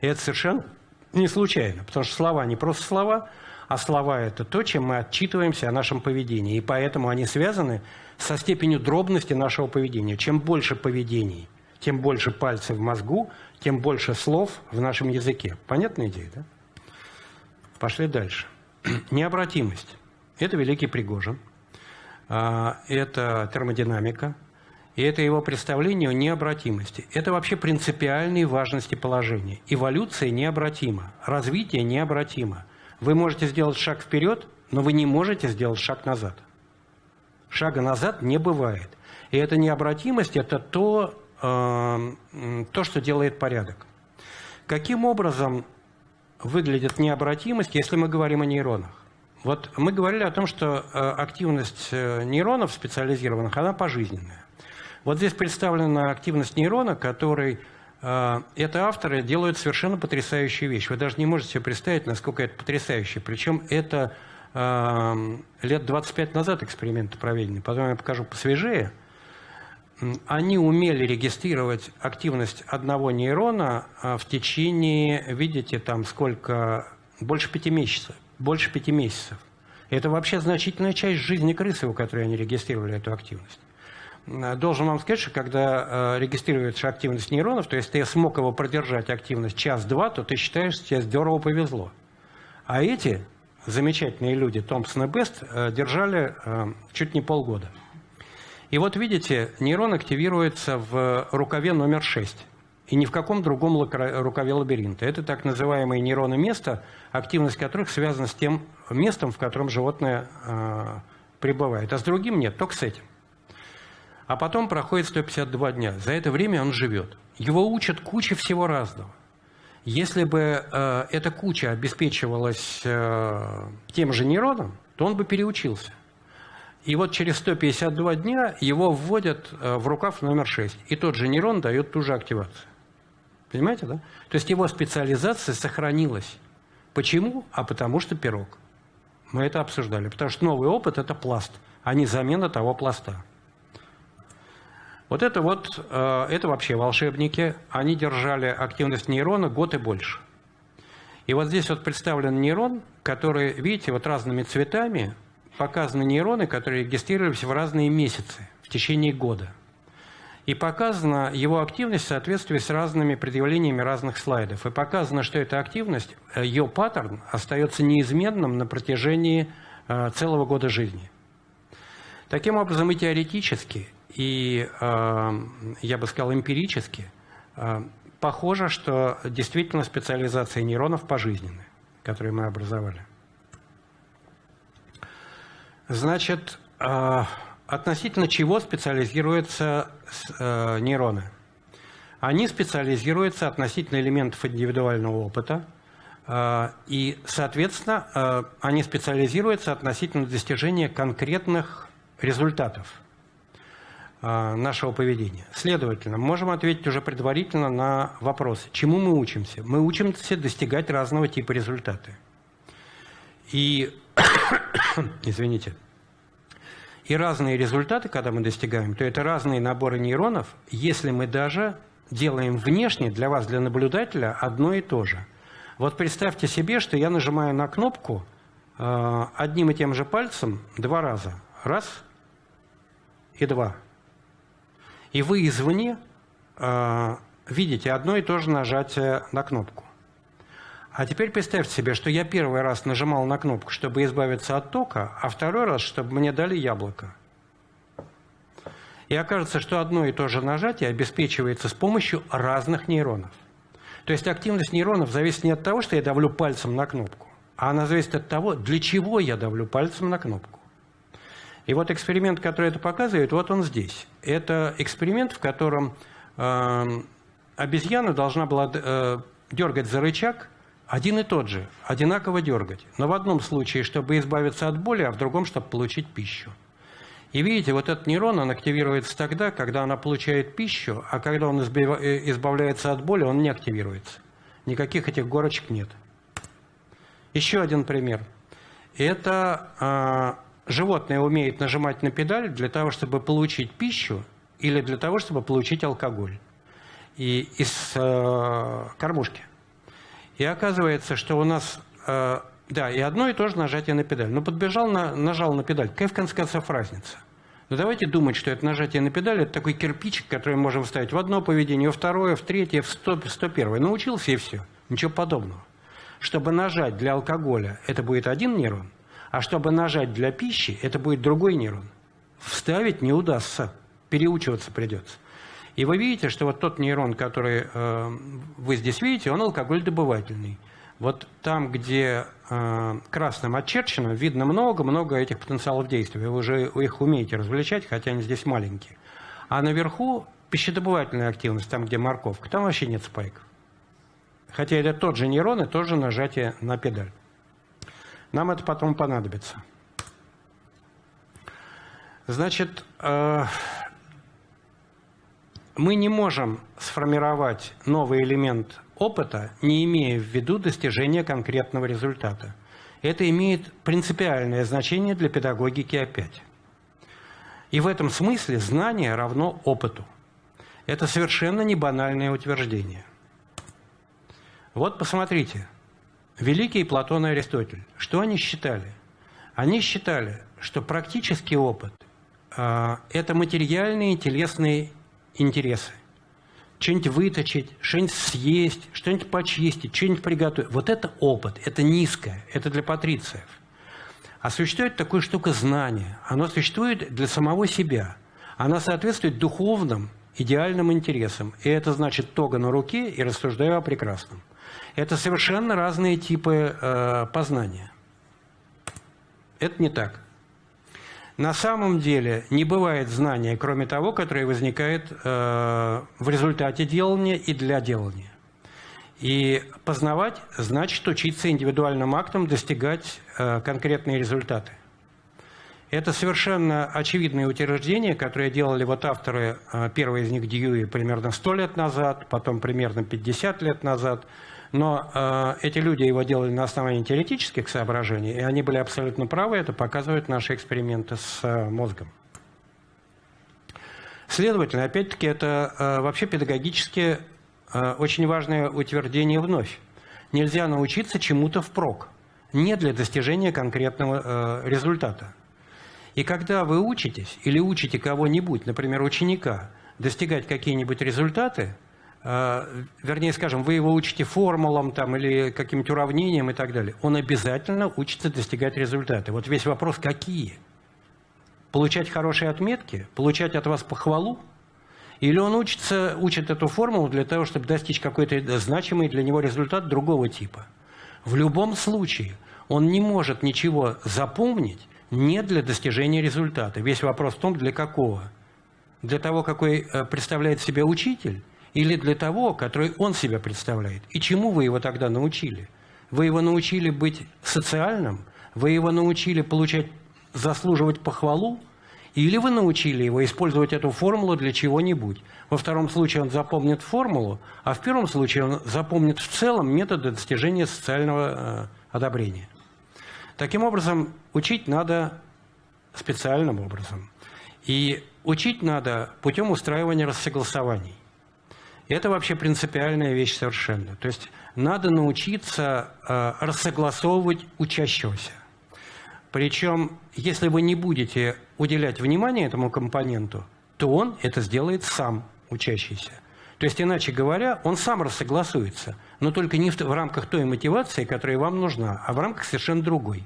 И это совершенно не случайно, потому что слова не просто слова, а слова – это то, чем мы отчитываемся о нашем поведении. И поэтому они связаны со степенью дробности нашего поведения. Чем больше поведений, тем больше пальцев в мозгу, тем больше слов в нашем языке. Понятная идея, да? Пошли дальше. Необратимость. Это великий Пригожин – это термодинамика, и это его представление о необратимости. Это вообще принципиальной важности положения. Эволюция необратима, развитие необратимо. Вы можете сделать шаг вперед, но вы не можете сделать шаг назад. Шага назад не бывает. И эта необратимость – это то, э, то, что делает порядок. Каким образом выглядит необратимость, если мы говорим о нейронах? Вот мы говорили о том, что э, активность э, нейронов специализированных, она пожизненная. Вот здесь представлена активность нейрона, который э, это авторы делают совершенно потрясающую вещь. Вы даже не можете себе представить, насколько это потрясающе. Причем это лет 25 назад эксперименты проведены, потом я покажу посвежее. Они умели регистрировать активность одного нейрона в течение, видите, там сколько, больше пяти месяцев больше пяти месяцев. Это вообще значительная часть жизни крысы, у которой они регистрировали эту активность. Должен вам сказать, что когда э, регистрируется активность нейронов, то если ты смог его продержать активность час-два, то ты считаешь, что тебе здорово повезло. А эти замечательные люди, Томпсон и Бест, э, держали э, чуть не полгода. И вот видите, нейрон активируется в рукаве номер 6 и ни в каком другом рукаве лабиринта. Это так называемые нейроны места, активность которых связана с тем местом, в котором животное э, пребывает. А с другим нет, только с этим. А потом проходит 152 дня. За это время он живет. Его учат куче всего разного. Если бы э, эта куча обеспечивалась э, тем же нейроном, то он бы переучился. И вот через 152 дня его вводят э, в рукав номер 6. И тот же нейрон дает ту же активацию. Понимаете, да? То есть его специализация сохранилась. Почему? А потому что пирог. Мы это обсуждали. Потому что новый опыт – это пласт, а не замена того пласта. Вот это вот, э, это вообще волшебники. Они держали активность нейрона год и больше. И вот здесь вот представлен нейрон, который, видите, вот разными цветами показаны нейроны, которые регистрировались в разные месяцы в течение года. И показана его активность в соответствии с разными предъявлениями разных слайдов. И показано, что эта активность, э, ее паттерн остается неизменным на протяжении э, целого года жизни. Таким образом, и теоретически, и, э, я бы сказал, эмпирически, похоже, что действительно специализация нейронов пожизненная, которые мы образовали. Значит, относительно чего специализируются э, нейроны? Они специализируются относительно элементов индивидуального опыта, э, и, соответственно, э, они специализируются относительно достижения конкретных результатов нашего поведения. Следовательно, можем ответить уже предварительно на вопрос, чему мы учимся. Мы учимся достигать разного типа результаты. И, извините, и разные результаты, когда мы достигаем, то это разные наборы нейронов, если мы даже делаем внешне для вас, для наблюдателя, одно и то же. Вот представьте себе, что я нажимаю на кнопку э, одним и тем же пальцем два раза. Раз и два. И вы извне э, видите одно и то же нажатие на кнопку. А теперь представьте себе, что я первый раз нажимал на кнопку, чтобы избавиться от тока, а второй раз, чтобы мне дали яблоко. И окажется, что одно и то же нажатие обеспечивается с помощью разных нейронов. То есть активность нейронов зависит не от того, что я давлю пальцем на кнопку, а она зависит от того, для чего я давлю пальцем на кнопку. И вот эксперимент, который это показывает, вот он здесь. Это эксперимент, в котором э, обезьяна должна была э, дергать за рычаг – один и тот же, одинаково дергать. Но в одном случае, чтобы избавиться от боли, а в другом, чтобы получить пищу. И видите, вот этот нейрон, он активируется тогда, когда она получает пищу, а когда он э, избавляется от боли, он не активируется. Никаких этих горочек нет. Еще один пример. Это э, животное умеет нажимать на педаль для того, чтобы получить пищу или для того, чтобы получить алкоголь и из э, кормушки. И оказывается, что у нас, э, да, и одно и то же нажатие на педаль. Ну, подбежал, на, нажал на педаль. Какая в конце концов разница? Но давайте думать, что это нажатие на педаль – это такой кирпичик, который мы можем вставить в одно поведение, во второе, в третье, в сто, сто первое. Научился и все. Ничего подобного. Чтобы нажать для алкоголя, это будет один нейрон, а чтобы нажать для пищи, это будет другой нейрон. Вставить не удастся, переучиваться придется. И вы видите, что вот тот нейрон, который э, вы здесь видите, он алкоголь-добывательный. Вот там, где э, красным очерчено, видно много-много этих потенциалов действия. Вы уже их умеете различать, хотя они здесь маленькие. А наверху пищедобывательная активность, там, где морковка, там вообще нет спайков. Хотя это тот же нейрон и тоже нажатие на педаль. Нам это потом понадобится. Значит, э, мы не можем сформировать новый элемент опыта, не имея в виду достижения конкретного результата. Это имеет принципиальное значение для педагогики опять. И в этом смысле знание равно опыту. Это совершенно не банальное утверждение. Вот посмотрите, великий Платон и Аристотель, что они считали? Они считали, что практический опыт э, – это материальные телесные интересы. Что-нибудь выточить, что-нибудь съесть, что-нибудь почистить, что-нибудь приготовить. Вот это опыт, это низкое, это для патрициев. А существует такая штука знания. Оно существует для самого себя. Она соответствует духовным, идеальным интересам. И это значит тога на руке и рассуждаю о прекрасном. Это совершенно разные типы э, познания. Это не так. На самом деле не бывает знания, кроме того, которое возникает э, в результате делания и для делания. И познавать значит учиться индивидуальным актом достигать э, конкретные результаты. Это совершенно очевидное утверждение, которое делали вот авторы, э, первый из них Дьюи примерно 100 лет назад, потом примерно 50 лет назад – но э, эти люди его делали на основании теоретических соображений, и они были абсолютно правы, это показывают наши эксперименты с э, мозгом. Следовательно, опять-таки, это э, вообще педагогически э, очень важное утверждение вновь. Нельзя научиться чему-то впрок, не для достижения конкретного э, результата. И когда вы учитесь или учите кого-нибудь, например, ученика, достигать какие-нибудь результаты – вернее, скажем, вы его учите формулам там, или каким-то уравнениям и так далее, он обязательно учится достигать результаты. Вот весь вопрос, какие? Получать хорошие отметки? Получать от вас похвалу? Или он учится, учит эту формулу для того, чтобы достичь какой-то значимый для него результат другого типа? В любом случае он не может ничего запомнить не для достижения результата. Весь вопрос в том, для какого. Для того, какой э, представляет себя учитель, или для того, который он себя представляет? И чему вы его тогда научили? Вы его научили быть социальным? Вы его научили получать, заслуживать похвалу? Или вы научили его использовать эту формулу для чего-нибудь? Во втором случае он запомнит формулу, а в первом случае он запомнит в целом методы достижения социального э, одобрения. Таким образом, учить надо специальным образом. И учить надо путем устраивания рассогласований. Это вообще принципиальная вещь совершенно. То есть надо научиться э, рассогласовывать учащегося. Причем, если вы не будете уделять внимание этому компоненту, то он это сделает сам, учащийся. То есть, иначе говоря, он сам рассогласуется, но только не в, в рамках той мотивации, которая вам нужна, а в рамках совершенно другой.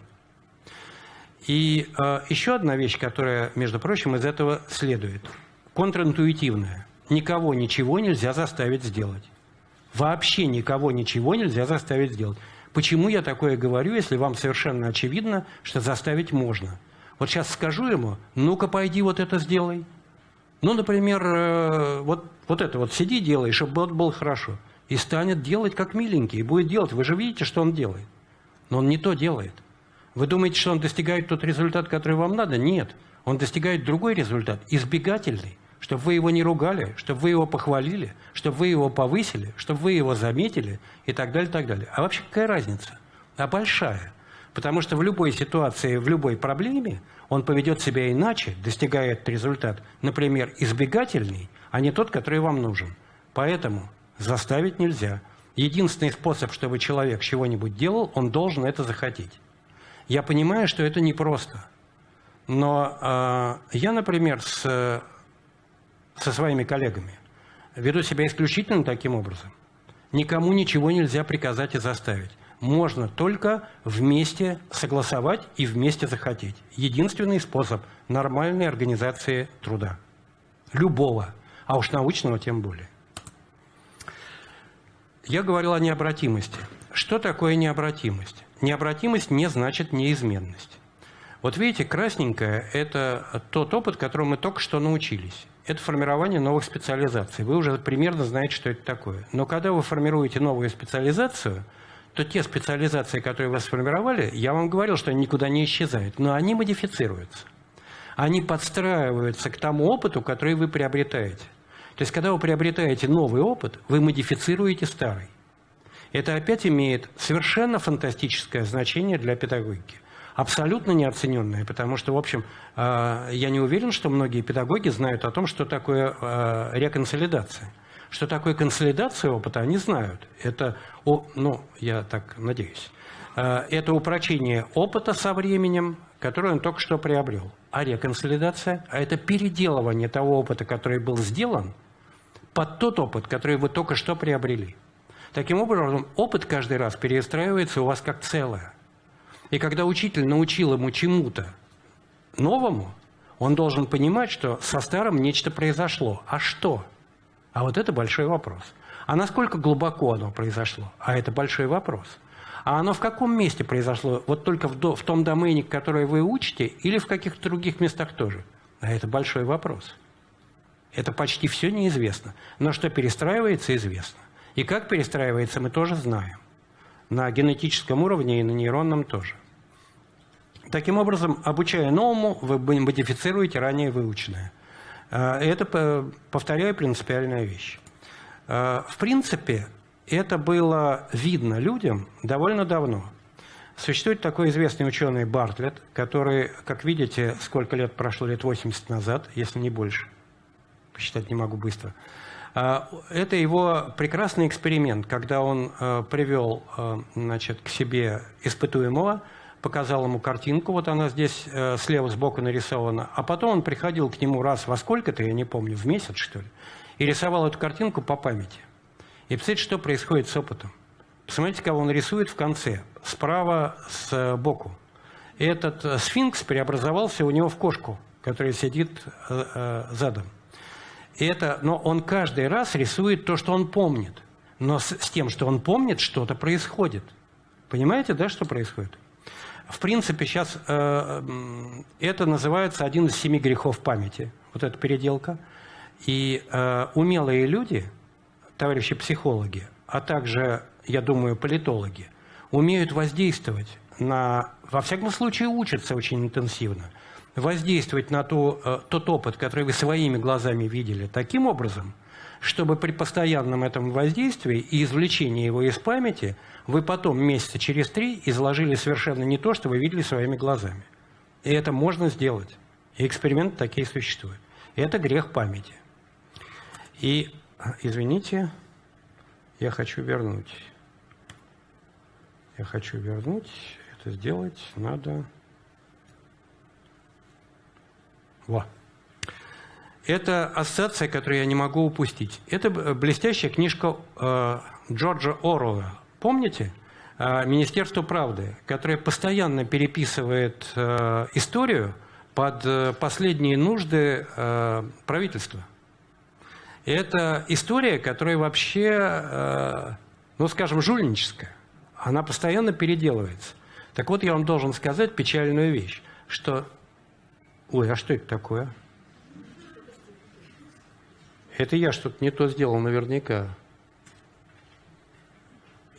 И э, еще одна вещь, которая, между прочим, из этого следует, контринтуитивная – никого ничего нельзя заставить сделать. Вообще никого ничего нельзя заставить сделать. Почему я такое говорю, если вам совершенно очевидно, что заставить можно? Вот сейчас скажу ему, ну-ка пойди вот это сделай. Ну, например, э, вот, вот это вот сиди, делай, чтобы было хорошо. И станет делать как миленький, и будет делать. Вы же видите, что он делает. Но он не то делает. Вы думаете, что он достигает тот результат, который вам надо? Нет. Он достигает другой результат, избегательный чтобы вы его не ругали, чтобы вы его похвалили, чтобы вы его повысили, чтобы вы его заметили и так далее, так далее. А вообще какая разница? А большая. Потому что в любой ситуации, в любой проблеме он поведет себя иначе, достигает результат, например, избегательный, а не тот, который вам нужен. Поэтому заставить нельзя. Единственный способ, чтобы человек чего-нибудь делал, он должен это захотеть. Я понимаю, что это непросто. Но э, я, например, с со своими коллегами, веду себя исключительно таким образом. Никому ничего нельзя приказать и заставить. Можно только вместе согласовать и вместе захотеть. Единственный способ нормальной организации труда. Любого, а уж научного тем более. Я говорил о необратимости. Что такое необратимость? Необратимость не значит неизменность. Вот видите, красненькое – это тот опыт, которому мы только что научились это формирование новых специализаций. Вы уже примерно знаете, что это такое. Но когда вы формируете новую специализацию, то те специализации, которые вы сформировали, я вам говорил, что они никуда не исчезают, но они модифицируются. Они подстраиваются к тому опыту, который вы приобретаете. То есть, когда вы приобретаете новый опыт, вы модифицируете старый. Это опять имеет совершенно фантастическое значение для педагогики абсолютно неоцененная, потому что, в общем, э, я не уверен, что многие педагоги знают о том, что такое э, реконсолидация. Что такое консолидация опыта, они знают. Это, ну, я так надеюсь, э, это упрочение опыта со временем, который он только что приобрел. А реконсолидация – а это переделывание того опыта, который был сделан, под тот опыт, который вы только что приобрели. Таким образом, опыт каждый раз перестраивается у вас как целое. И когда учитель научил ему чему-то новому, он должен понимать, что со старым нечто произошло. А что? А вот это большой вопрос. А насколько глубоко оно произошло? А это большой вопрос. А оно в каком месте произошло? Вот только в, до, в том домене, который вы учите, или в каких-то других местах тоже? А это большой вопрос. Это почти все неизвестно. Но что перестраивается, известно. И как перестраивается, мы тоже знаем. На генетическом уровне и на нейронном тоже. Таким образом, обучая новому, вы модифицируете ранее выученное. А, это, повторяю, принципиальная вещь. А, в принципе, это было видно людям довольно давно. Существует такой известный ученый Бартлетт, который, как видите, сколько лет прошло, лет 80 назад, если не больше, посчитать не могу быстро. А, это его прекрасный эксперимент, когда он привел значит, к себе испытуемого, показал ему картинку, вот она здесь э, слева сбоку нарисована, а потом он приходил к нему раз во сколько-то, я не помню, в месяц, что ли, и рисовал эту картинку по памяти. И представляете, что происходит с опытом? Посмотрите, кого он рисует в конце, справа сбоку. Этот э, сфинкс преобразовался у него в кошку, которая сидит э, э, задом. И это, но он каждый раз рисует то, что он помнит. Но с, с тем, что он помнит, что-то происходит. Понимаете, да, что происходит? В принципе, сейчас э, это называется один из семи грехов памяти, вот эта переделка. И э, умелые люди, товарищи психологи, а также, я думаю, политологи, умеют воздействовать на, во всяком случае, учатся очень интенсивно, воздействовать на то, э, тот опыт, который вы своими глазами видели, таким образом, чтобы при постоянном этом воздействии и извлечении его из памяти вы потом месяца через три изложили совершенно не то, что вы видели своими глазами. И это можно сделать. И эксперименты такие существуют. Это грех памяти. И, извините, я хочу вернуть. Я хочу вернуть. Это сделать надо... Вот. Это ассоциация, которую я не могу упустить. Это блестящая книжка э, Джорджа Оруэлла. Помните? Э, «Министерство правды», которое постоянно переписывает э, историю под э, последние нужды правительства. И это история, которая вообще, ну, скажем, жульническая. Она постоянно переделывается. Так вот, я вам должен сказать печальную вещь, что... Ой, а что это такое? Это я что-то не то сделал наверняка.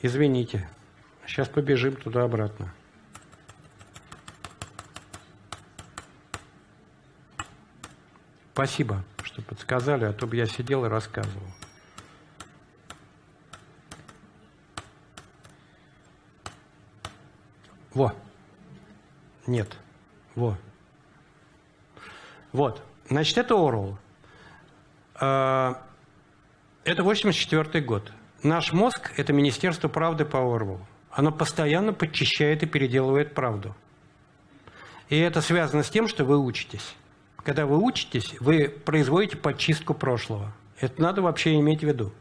Извините. Сейчас побежим туда-обратно. Спасибо, что подсказали, а то бы я сидел и рассказывал. Во. Нет. Во. Вот. Значит, это Орвелл. А, это 84 год. Наш мозг – это Министерство правды по Орвелу. Оно постоянно подчищает и переделывает правду. И это связано с тем, что вы учитесь. Когда вы учитесь, вы производите подчистку прошлого. Это надо вообще иметь в виду.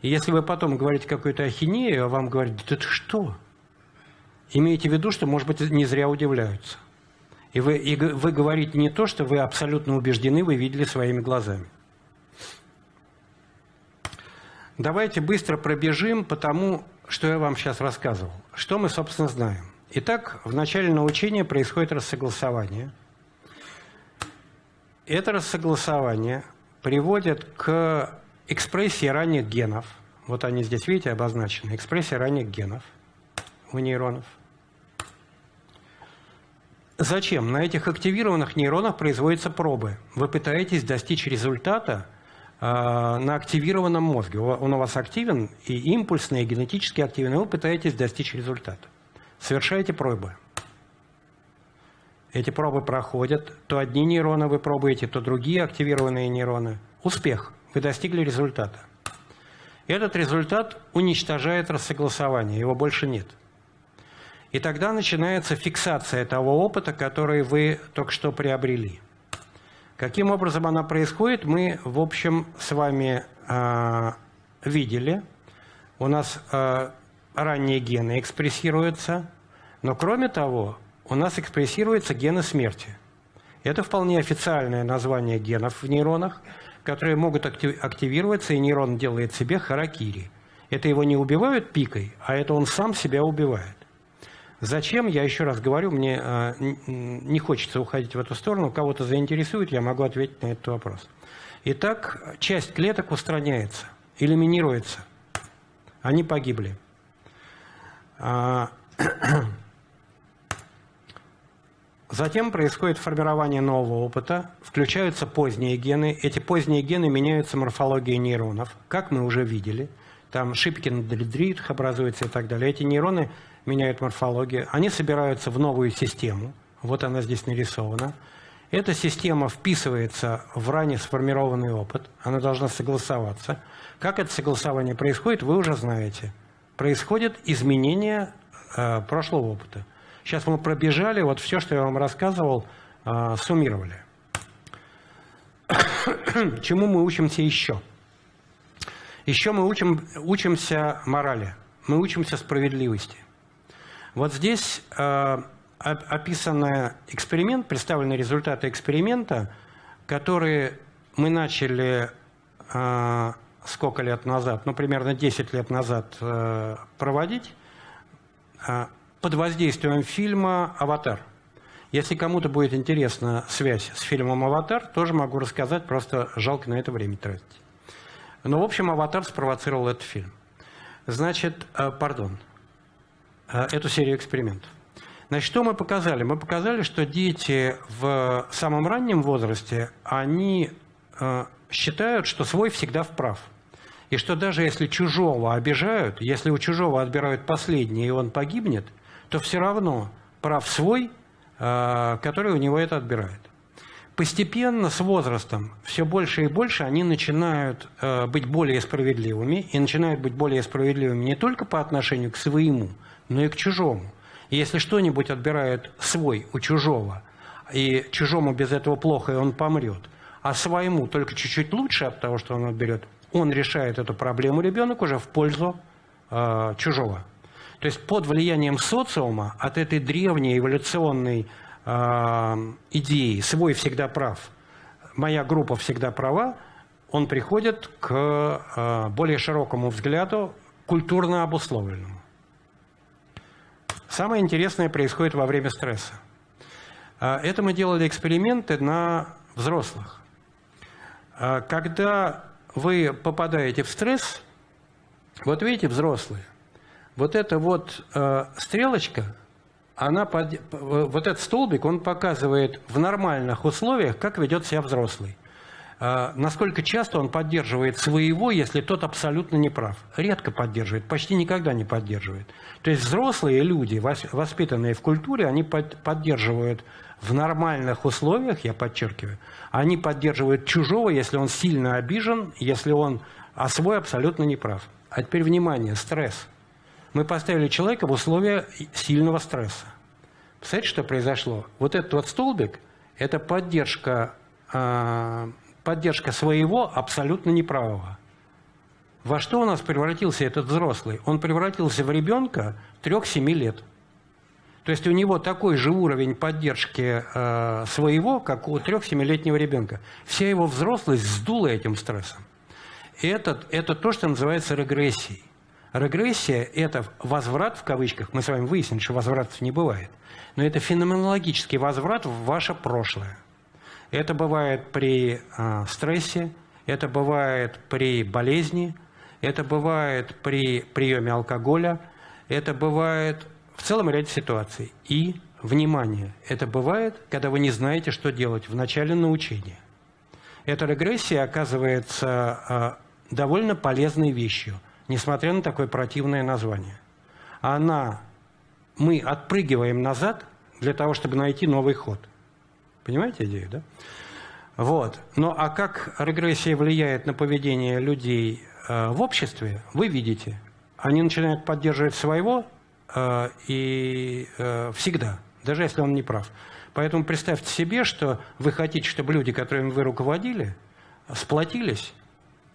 И если вы потом говорите какую-то ахинею, а вам говорят, да это что? Имейте в виду, что, может быть, не зря удивляются. И вы, и вы говорите не то, что вы абсолютно убеждены, вы видели своими глазами. Давайте быстро пробежим по тому, что я вам сейчас рассказывал. Что мы, собственно, знаем. Итак, в начале научения происходит рассогласование. Это рассогласование приводит к экспрессии ранних генов. Вот они здесь, видите, обозначены. Экспрессия ранних генов у нейронов. Зачем? На этих активированных нейронах производятся пробы. Вы пытаетесь достичь результата на активированном мозге. Он у вас активен, и импульсный, и генетически активен, и вы пытаетесь достичь результата. Совершаете пробы. Эти пробы проходят. То одни нейроны вы пробуете, то другие активированные нейроны. Успех. Вы достигли результата. Этот результат уничтожает рассогласование, его больше нет. И тогда начинается фиксация того опыта, который вы только что приобрели. Каким образом она происходит, мы, в общем, с вами э, видели. У нас э, ранние гены экспрессируются, но кроме того, у нас экспрессируются гены смерти. Это вполне официальное название генов в нейронах, которые могут активироваться, и нейрон делает себе харакири. Это его не убивают пикой, а это он сам себя убивает. Зачем, я еще раз говорю, мне э, не хочется уходить в эту сторону. Кого-то заинтересует, я могу ответить на этот вопрос. Итак, часть клеток устраняется, элиминируется. Они погибли. А, затем происходит формирование нового опыта, включаются поздние гены. Эти поздние гены меняются морфологией нейронов, как мы уже видели. Там Шипкин, Дельдрит образуется и так далее. Эти нейроны меняют морфологию, они собираются в новую систему, вот она здесь нарисована. Эта система вписывается в ранее сформированный опыт, она должна согласоваться. Как это согласование происходит, вы уже знаете. Происходит изменение э, прошлого опыта. Сейчас мы пробежали, вот все, что я вам рассказывал, э, суммировали. Чему мы учимся еще? Еще мы учим, учимся морали, мы учимся справедливости. Вот здесь э, описан эксперимент, представлены результаты эксперимента, которые мы начали э, сколько лет назад, ну, примерно 10 лет назад э, проводить под воздействием фильма «Аватар». Если кому-то будет интересна связь с фильмом «Аватар», тоже могу рассказать, просто жалко на это время тратить. Но, в общем, «Аватар» спровоцировал этот фильм. Значит, пардон, эту серию экспериментов. Значит, что мы показали? Мы показали, что дети в самом раннем возрасте, они э, считают, что свой всегда вправ. И что даже если чужого обижают, если у чужого отбирают последнее, и он погибнет, то все равно прав свой, э, который у него это отбирает. Постепенно, с возрастом, все больше и больше они начинают э, быть более справедливыми, и начинают быть более справедливыми не только по отношению к своему, но и к чужому. Если что-нибудь отбирает свой у чужого, и чужому без этого плохо, и он помрет, а своему только чуть-чуть лучше от того, что он отберет, он решает эту проблему, ребенок уже в пользу э, чужого. То есть под влиянием социума от этой древней эволюционной э, идеи «свой всегда прав», «моя группа всегда права», он приходит к э, более широкому взгляду, культурно обусловленному. Самое интересное происходит во время стресса. А, это мы делали эксперименты на взрослых. А, когда вы попадаете в стресс, вот видите, взрослые, вот эта вот э, стрелочка, она под, вот этот столбик, он показывает в нормальных условиях, как ведет себя взрослый. А, насколько часто он поддерживает своего, если тот абсолютно не прав. Редко поддерживает, почти никогда не поддерживает. То есть взрослые люди, воспитанные в культуре, они поддерживают в нормальных условиях, я подчеркиваю, они поддерживают чужого, если он сильно обижен, если он а свой абсолютно не прав. А теперь внимание, стресс. Мы поставили человека в условия сильного стресса. Представляете, что произошло? Вот этот вот столбик – это поддержка а, поддержка своего абсолютно неправого. Во что у нас превратился этот взрослый? Он превратился в ребенка 3-7 лет. То есть у него такой же уровень поддержки э, своего, как у 3-7-летнего ребенка. Вся его взрослость сдула этим стрессом. И это, это то, что называется регрессией. Регрессия – это возврат, в кавычках, мы с вами выяснили, что возвратов не бывает, но это феноменологический возврат в ваше прошлое. Это бывает при э, стрессе, это бывает при болезни, это бывает при приеме алкоголя, это бывает в целом ряде ситуаций. И, внимание, это бывает, когда вы не знаете, что делать в начале научения. Эта регрессия оказывается э, довольно полезной вещью, несмотря на такое противное название. Она, мы отпрыгиваем назад для того, чтобы найти новый ход – Понимаете идею, да? Вот. Ну а как регрессия влияет на поведение людей э, в обществе, вы видите. Они начинают поддерживать своего э, и э, всегда, даже если он не прав. Поэтому представьте себе, что вы хотите, чтобы люди, которыми вы руководили, сплотились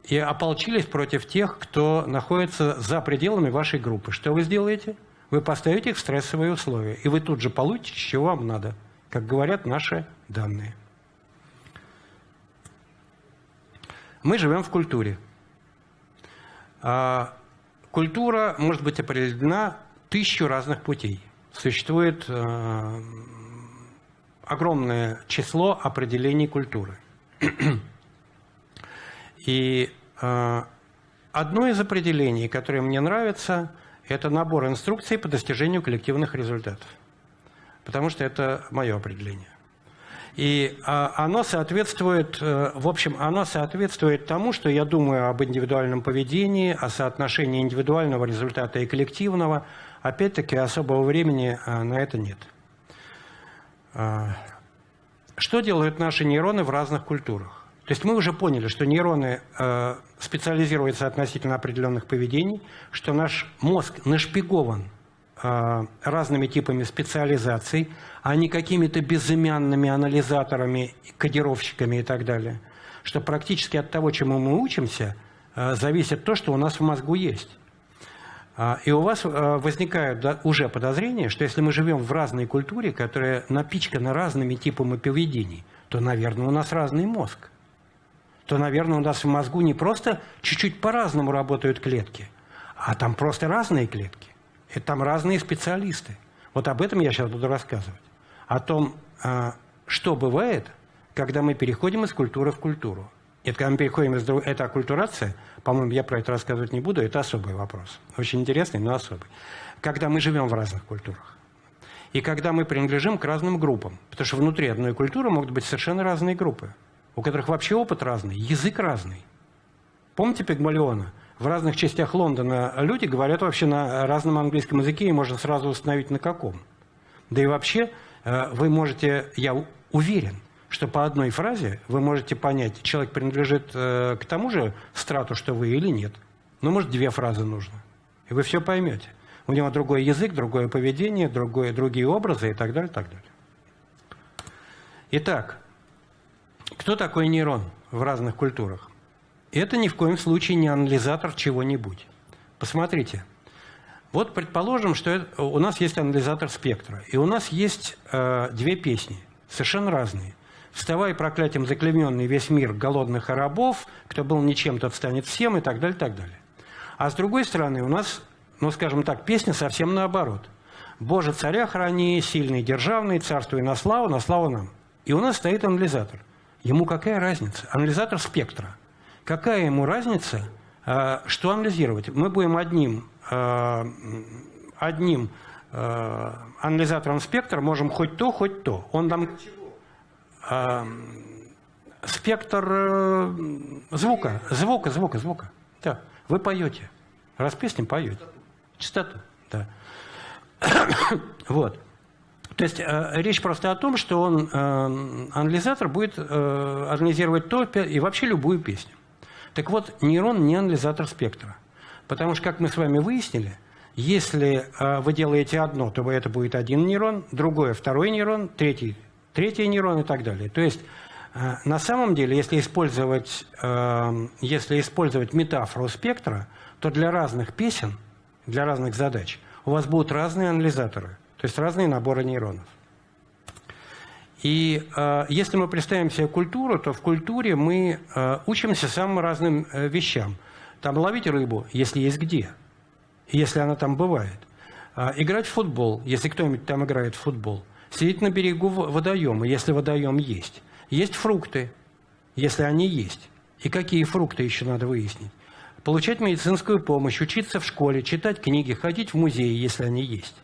и ополчились против тех, кто находится за пределами вашей группы. Что вы сделаете? Вы поставите их в стрессовые условия, и вы тут же получите, чего вам надо – как говорят наши данные. Мы живем в культуре. А культура может быть определена тысячу разных путей. существует э, огромное число определений культуры. И э, одно из определений, которое мне нравится, это набор инструкций по достижению коллективных результатов. Потому что это мое определение. И а, оно соответствует, э, в общем, оно соответствует тому, что я думаю об индивидуальном поведении, о соотношении индивидуального результата и коллективного. Опять-таки, особого времени э, на это нет. А, что делают наши нейроны в разных культурах? То есть мы уже поняли, что нейроны э, специализируются относительно определенных поведений, что наш мозг нашпигован разными типами специализаций, а не какими-то безымянными анализаторами, кодировщиками и так далее. Что практически от того, чему мы учимся, э, зависит то, что у нас в мозгу есть. А, и у вас возникают уже подозрения, что если мы живем в разной культуре, которая напичкана разными типами поведений, то, наверное, у нас разный мозг. То, наверное, у нас в мозгу не просто чуть-чуть по-разному работают клетки, а там просто разные клетки. Это там разные специалисты. Вот об этом я сейчас буду рассказывать. О том, а, что бывает, когда мы переходим из культуры в культуру. Это когда мы переходим из... Это оккультурация, по-моему, я про это рассказывать не буду, это особый вопрос. Очень интересный, но особый. Когда мы живем в разных культурах. И когда мы принадлежим к разным группам. Потому что внутри одной культуры могут быть совершенно разные группы, у которых вообще опыт разный, язык разный. Помните Пигмалиона? В разных частях Лондона люди говорят вообще на разном английском языке, и можно сразу установить на каком. Да и вообще э, вы можете, я уверен, что по одной фразе вы можете понять, человек принадлежит э, к тому же страту, что вы или нет. Ну, может, две фразы нужно. И вы все поймете. У него другой язык, другое поведение, другое, другие образы и так далее, так далее. Итак, кто такой нейрон в разных культурах? Это ни в коем случае не анализатор чего-нибудь. Посмотрите. Вот предположим, что это, у нас есть анализатор спектра, и у нас есть э, две песни, совершенно разные. «Вставай, проклятием заклеменный весь мир голодных и рабов», «Кто был ничем, тот станет всем» и так далее, так далее. А с другой стороны, у нас, ну, скажем так, песня совсем наоборот. «Боже, царя храни, сильный, державный, царствуй на славу, на славу нам». И у нас стоит анализатор. Ему какая разница? Анализатор спектра. Какая ему разница, а, что анализировать? Мы будем одним, а, одним а, анализатором спектра, можем хоть то, хоть то. Он там... Спектр э, звука, звука, звука, звука. Да. Вы поете. Раз песню поете. Частоту. Да. вот. То есть э, речь просто о том, что он, э, анализатор будет э, анализировать то и вообще любую песню. Так вот, нейрон не анализатор спектра. Потому что, как мы с вами выяснили, если э, вы делаете одно, то это будет один нейрон, другое – второй нейрон, третий – третий нейрон и так далее. То есть, э, на самом деле, если использовать, э, если использовать метафору спектра, то для разных песен, для разных задач у вас будут разные анализаторы, то есть разные наборы нейронов. И э, если мы представим себе культуру, то в культуре мы э, учимся самым разным э, вещам. Там ловить рыбу, если есть где, если она там бывает. Э, играть в футбол, если кто-нибудь там играет в футбол. Сидеть на берегу водоема, если водоем есть. Есть фрукты, если они есть. И какие фрукты еще надо выяснить. Получать медицинскую помощь, учиться в школе, читать книги, ходить в музеи, если они есть.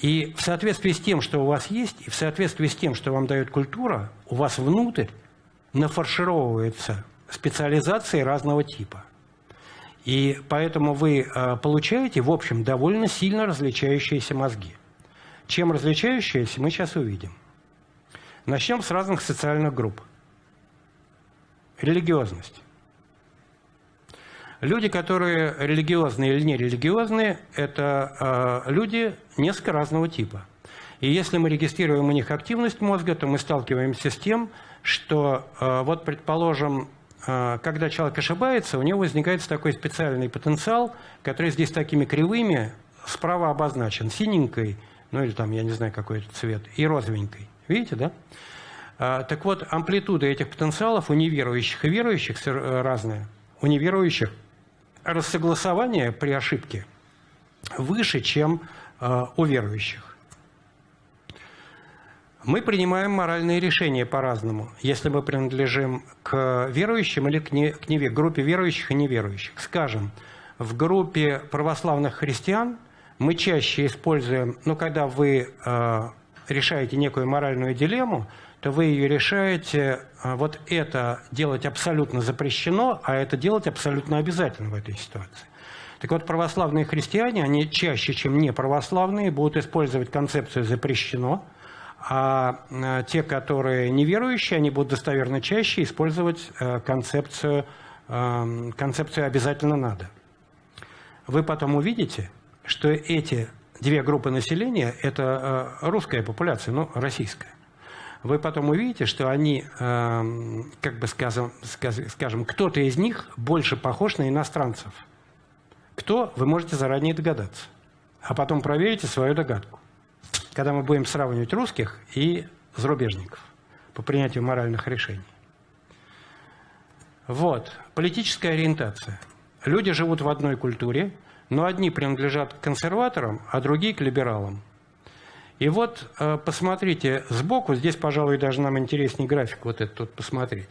И в соответствии с тем, что у вас есть, и в соответствии с тем, что вам дает культура, у вас внутрь нафаршировываются специализации разного типа. И поэтому вы э, получаете, в общем, довольно сильно различающиеся мозги. Чем различающиеся, мы сейчас увидим. Начнем с разных социальных групп. Религиозность. Люди, которые религиозные или нерелигиозные, это э, люди несколько разного типа. И если мы регистрируем у них активность мозга, то мы сталкиваемся с тем, что, э, вот, предположим, э, когда человек ошибается, у него возникает такой специальный потенциал, который здесь такими кривыми справа обозначен, синенькой, ну или там, я не знаю, какой это цвет, и розовенькой. Видите, да? Так вот, амплитуда этих потенциалов у неверующих и верующих разная. У неверующих рассогласование при ошибке выше, чем э, у верующих. Мы принимаем моральные решения по-разному, если мы принадлежим к верующим или к, не, к неве, группе верующих и неверующих. Скажем, в группе православных христиан мы чаще используем, ну, когда вы э, решаете некую моральную дилемму, то вы ее решаете, э, вот это делать абсолютно запрещено, а это делать абсолютно обязательно в этой ситуации. Так вот, православные христиане, они чаще, чем не православные, будут использовать концепцию «запрещено», а э, те, которые неверующие, они будут достоверно чаще использовать э, концепцию, эм, концепцию «обязательно надо». Вы потом увидите, что эти две группы населения – это э, русская популяция, ну, российская. Вы потом увидите, что они, эм, как бы скажем, скажем кто-то из них больше похож на иностранцев. Кто, вы можете заранее догадаться. А потом проверите свою догадку когда мы будем сравнивать русских и зарубежников по принятию моральных решений. Вот, политическая ориентация. Люди живут в одной культуре, но одни принадлежат к консерваторам, а другие к либералам. И вот э, посмотрите сбоку, здесь, пожалуй, даже нам интереснее график вот этот вот посмотреть.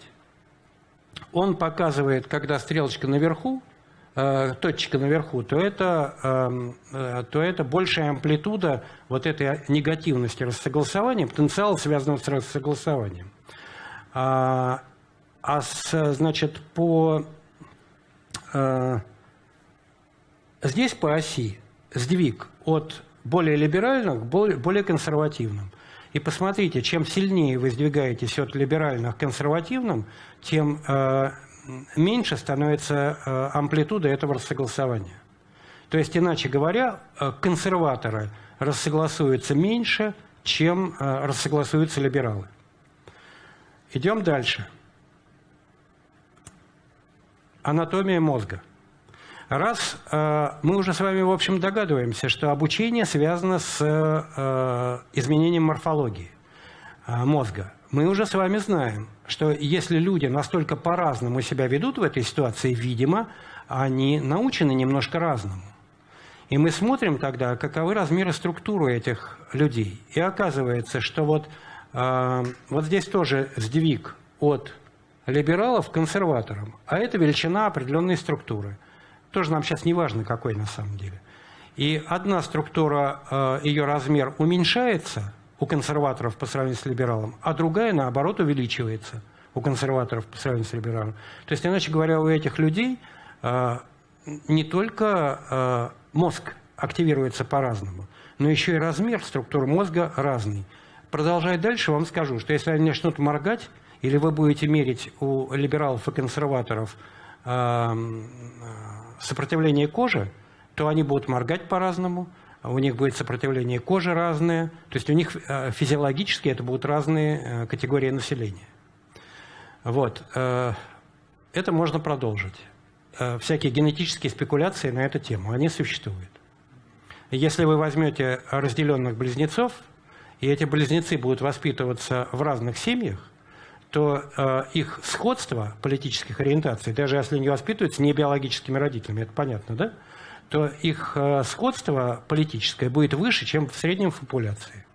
Он показывает, когда стрелочка наверху, Э, точка наверху, то это, эм, э, то это большая амплитуда вот этой негативности рассогласования, потенциала, связанного с рассогласованием. А, а с, значит, по... Здесь по оси сдвиг от более либеральных к более, консервативным. И посмотрите, чем сильнее вы сдвигаетесь от либеральных к консервативным, тем э, меньше становится э, амплитуда этого рассогласования. То есть, иначе говоря, э, консерваторы рассогласуются меньше, чем э, рассогласуются либералы. Идем дальше. Анатомия мозга. Раз мы уже с вами, в общем, догадываемся, что обучение связано с изменением морфологии мозга, мы уже с вами знаем, что если люди настолько по-разному себя ведут в этой ситуации, видимо, они научены немножко разному. И мы смотрим тогда, каковы размеры структуры этих людей. И оказывается, что вот, э, вот здесь тоже сдвиг от либералов к консерваторам, а это величина определенной структуры. Тоже нам сейчас не важно, какой на самом деле. И одна структура, э, ее размер уменьшается – у консерваторов по сравнению с либералом, а другая, наоборот, увеличивается у консерваторов по сравнению с либералом. То есть, иначе говоря, у этих людей э, не только э, мозг активируется по-разному, но еще и размер структуры мозга разный. Продолжая дальше, вам скажу, что если они начнут моргать, или вы будете мерить у либералов и консерваторов э, сопротивление кожи, то они будут моргать по-разному, у них будет сопротивление кожи разное, то есть у них э, физиологически это будут разные э, категории населения. Вот. Э, это можно продолжить. Всякие генетические спекуляции на эту тему, они существуют. Если вы возьмете разделенных близнецов, и эти близнецы будут воспитываться в разных семьях, то их сходство политических ориентаций, даже если они воспитываются не биологическими родителями, это понятно, да? то их э, сходство политическое будет выше, чем в среднем в популяции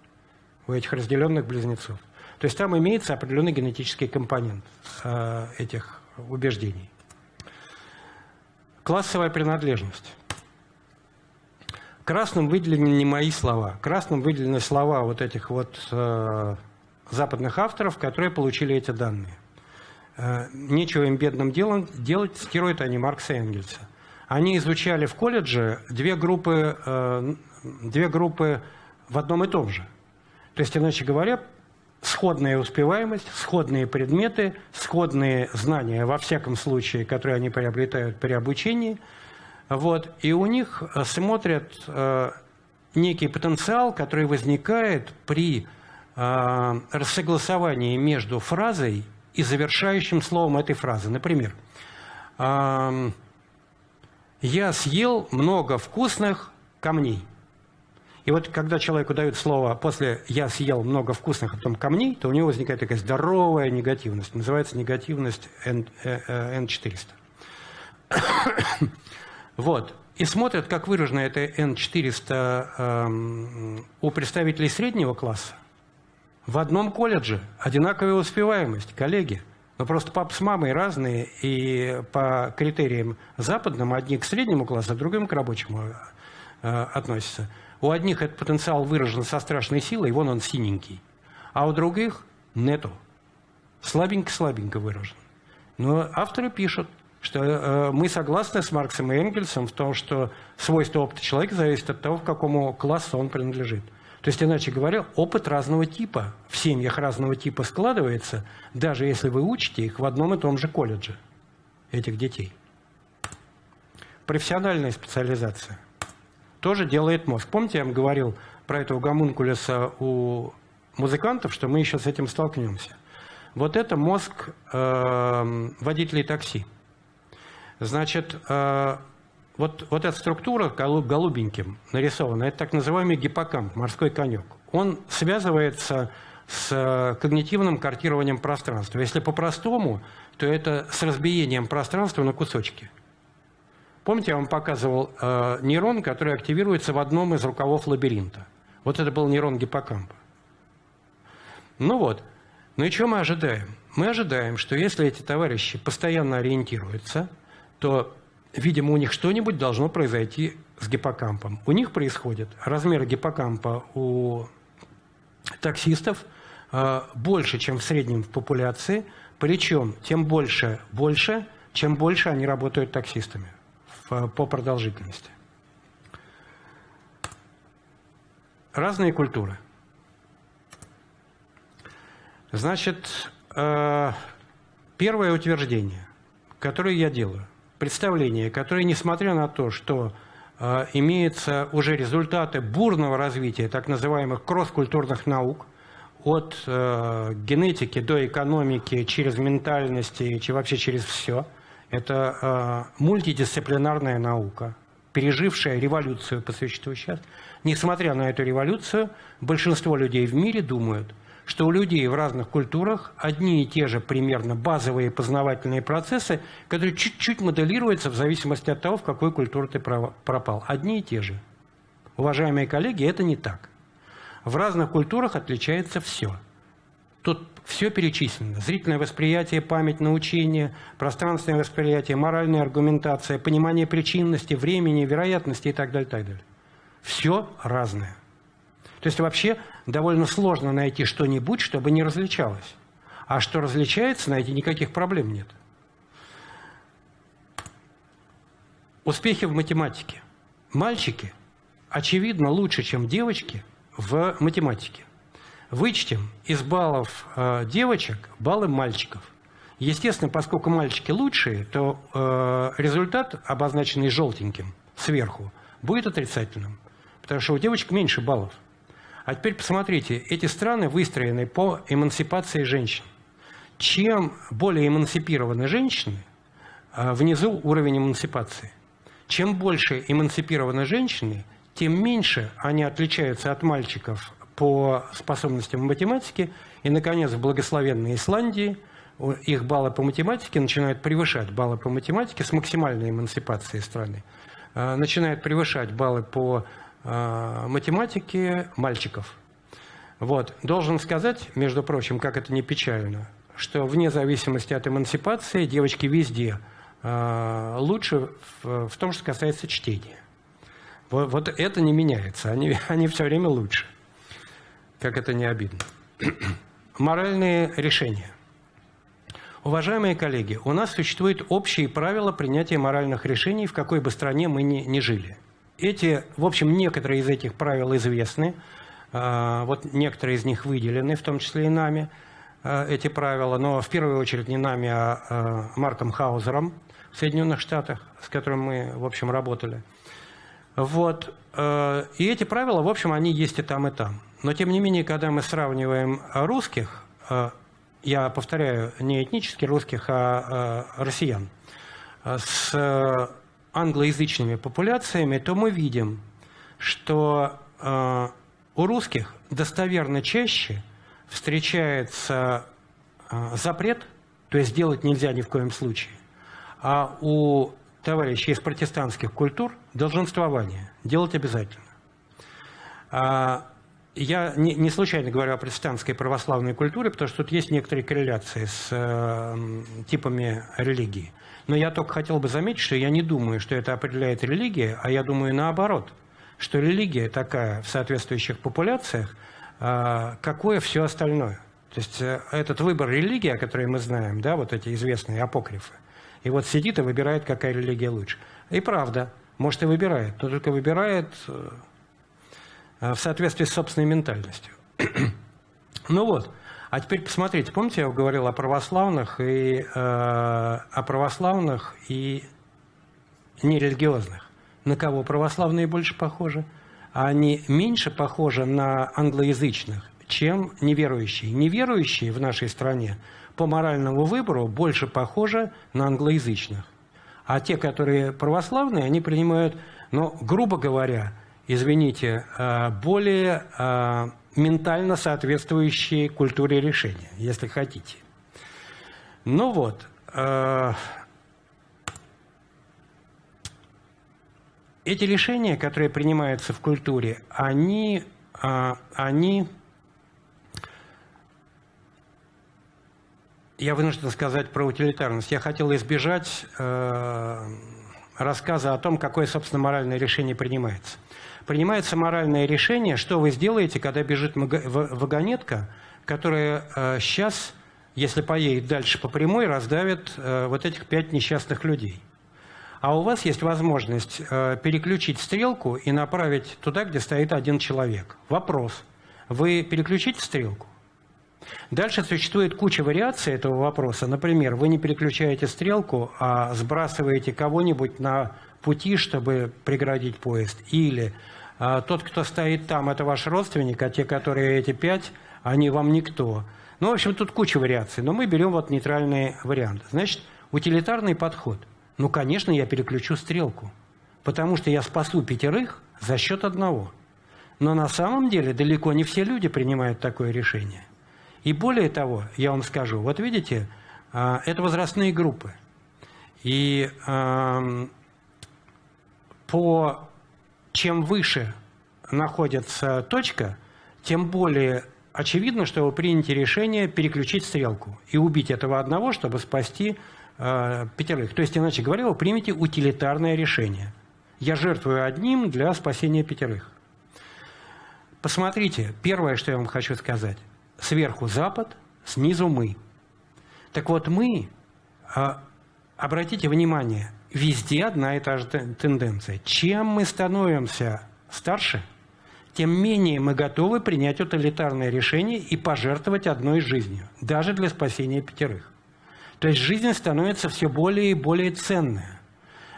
у этих разделенных близнецов. То есть там имеется определенный генетический компонент э, этих убеждений. Классовая принадлежность. Красным выделены не мои слова. Красным выделены слова вот этих вот э, западных авторов, которые получили эти данные. Э, нечего им бедным делом делать, цитируют они Маркса и Энгельса. Они изучали в колледже две группы, э, две группы в одном и том же. То есть, иначе говоря, сходная успеваемость, сходные предметы, сходные знания, во всяком случае, которые они приобретают при обучении. Вот, и у них смотрят э, некий потенциал, который возникает при э, рассогласовании между фразой и завершающим словом этой фразы. Например, э, я съел много вкусных камней. И вот когда человеку дают слово после «я съел много вкусных, а потом камней», то у него возникает такая здоровая негативность. Называется негативность N, N400. вот. И смотрят, как выражена эта N400 эм, у представителей среднего класса. В одном колледже одинаковая успеваемость, коллеги. Но просто пап с мамой разные, и по критериям западным одни к среднему классу, а другим к рабочему э, относятся. У одних этот потенциал выражен со страшной силой, вон он синенький, а у других нету. Слабенько-слабенько выражен. Но авторы пишут, что э, мы согласны с Марксом и Энгельсом в том, что свойство опыта человека зависит от того, к какому классу он принадлежит. То есть, иначе говоря, опыт разного типа в семьях разного типа складывается, даже если вы учите их в одном и том же колледже, этих детей. Профессиональная специализация тоже делает мозг. Помните, я вам говорил про этого гомункулюса у музыкантов, что мы еще с этим столкнемся. Вот это мозг э, водителей такси. Значит, э, вот, вот эта структура голубеньким нарисована, это так называемый гиппокамп, морской конек. Он связывается с э, когнитивным картированием пространства. Если по-простому, то это с разбиением пространства на кусочки. Помните, я вам показывал э, нейрон, который активируется в одном из рукавов лабиринта. Вот это был нейрон гиппокампа. Ну вот. Ну и что мы ожидаем? Мы ожидаем, что если эти товарищи постоянно ориентируются, то видимо, у них что-нибудь должно произойти с гиппокампом. У них происходит размер гиппокампа у таксистов э, больше, чем в среднем в популяции, причем тем больше, больше, чем больше они работают таксистами в, по продолжительности. Разные культуры. Значит, э, первое утверждение, которое я делаю представление, которое, несмотря на то, что э, имеются уже результаты бурного развития так называемых кросс-культурных наук, от э, генетики до экономики, через ментальности, и вообще через все, это э, мультидисциплинарная наука, пережившая революцию по существу сейчас. Несмотря на эту революцию, большинство людей в мире думают – что у людей в разных культурах одни и те же примерно базовые познавательные процессы, которые чуть-чуть моделируются в зависимости от того, в какой культуру ты пропал. Одни и те же. Уважаемые коллеги, это не так. В разных культурах отличается все. Тут все перечислено. Зрительное восприятие, память, научение, пространственное восприятие, моральная аргументация, понимание причинности, времени, вероятности и так далее. Так далее. Все разное. То есть вообще довольно сложно найти что-нибудь, чтобы не различалось. А что различается, найти никаких проблем нет. Успехи в математике. Мальчики, очевидно, лучше, чем девочки в математике. Вычтем из баллов э, девочек баллы мальчиков. Естественно, поскольку мальчики лучшие, то э, результат, обозначенный желтеньким сверху, будет отрицательным. Потому что у девочек меньше баллов. А теперь посмотрите, эти страны выстроены по эмансипации женщин. Чем более эмансипированы женщины, а, внизу уровень эмансипации. Чем больше эмансипированы женщины, тем меньше они отличаются от мальчиков по способностям в математике. И, наконец, в благословенной Исландии их баллы по математике начинают превышать баллы по математике с максимальной эмансипацией страны. А, начинают превышать баллы по математики мальчиков. Вот. Должен сказать, между прочим, как это не печально, что вне зависимости от эмансипации девочки везде э, лучше в том, что касается чтения. Вот, вот это не меняется, они, они все время лучше. Как это не обидно. Моральные решения. Уважаемые коллеги, у нас существуют общие правила принятия моральных решений, в какой бы стране мы ни, ни жили. Эти, в общем, некоторые из этих правил известны. А, вот некоторые из них выделены, в том числе и нами, а, эти правила. Но в первую очередь не нами, а, а Марком Хаузером в Соединенных Штатах, с которым мы, в общем, работали. Вот. И эти правила, в общем, они есть и там, и там. Но, тем не менее, когда мы сравниваем русских, я повторяю, не этнически русских, а россиян, с англоязычными популяциями, то мы видим, что э, у русских достоверно чаще встречается э, запрет, то есть делать нельзя ни в коем случае, а у товарищей из протестантских культур долженствование, делать обязательно. А я не, не случайно говорю о протестантской православной культуре, потому что тут есть некоторые корреляции с э, типами религии. Но я только хотел бы заметить, что я не думаю, что это определяет религия, а я думаю наоборот, что религия такая в соответствующих популяциях, э, какое все остальное. То есть э, этот выбор религии, о которой мы знаем, да, вот эти известные апокрифы, и вот сидит и выбирает, какая религия лучше. И правда, может и выбирает, но только выбирает э, в соответствии с собственной ментальностью. ну вот, а теперь посмотрите, помните, я говорил о православных и э, о православных и нерелигиозных. На кого православные больше похожи? А они меньше похожи на англоязычных, чем неверующие. Неверующие в нашей стране по моральному выбору больше похожи на англоязычных. А те, которые православные, они принимают, ну, грубо говоря, извините, э, более э, ментально соответствующие культуре решения, если хотите. Ну вот, э, эти решения, которые принимаются в культуре, они, они я вынужден сказать про утилитарность. Я хотел избежать э, рассказа о том, какое, собственно, моральное решение принимается. Принимается моральное решение, что вы сделаете, когда бежит вагонетка, которая э, сейчас, если поедет дальше по прямой, раздавит э, вот этих пять несчастных людей. А у вас есть возможность э, переключить стрелку и направить туда, где стоит один человек. Вопрос. Вы переключите стрелку? Дальше существует куча вариаций этого вопроса. Например, вы не переключаете стрелку, а сбрасываете кого-нибудь на пути, чтобы преградить поезд. Или тот, кто стоит там, это ваш родственник, а те, которые эти пять, они вам никто. Ну, в общем, тут куча вариаций, но мы берем вот нейтральный вариант. Значит, утилитарный подход. Ну, конечно, я переключу стрелку, потому что я спасу пятерых за счет одного. Но на самом деле далеко не все люди принимают такое решение. И более того, я вам скажу, вот видите, а, это возрастные группы. И по чем выше находится точка, тем более очевидно, что вы приняли решение переключить стрелку и убить этого одного, чтобы спасти э, пятерых. То есть, иначе говоря, вы примете утилитарное решение. Я жертвую одним для спасения пятерых. Посмотрите, первое, что я вам хочу сказать. Сверху Запад, снизу мы. Так вот, мы, э, обратите внимание, везде одна и та же тенденция. Чем мы становимся старше, тем менее мы готовы принять утилитарное решение и пожертвовать одной жизнью, даже для спасения пятерых. То есть жизнь становится все более и более ценная.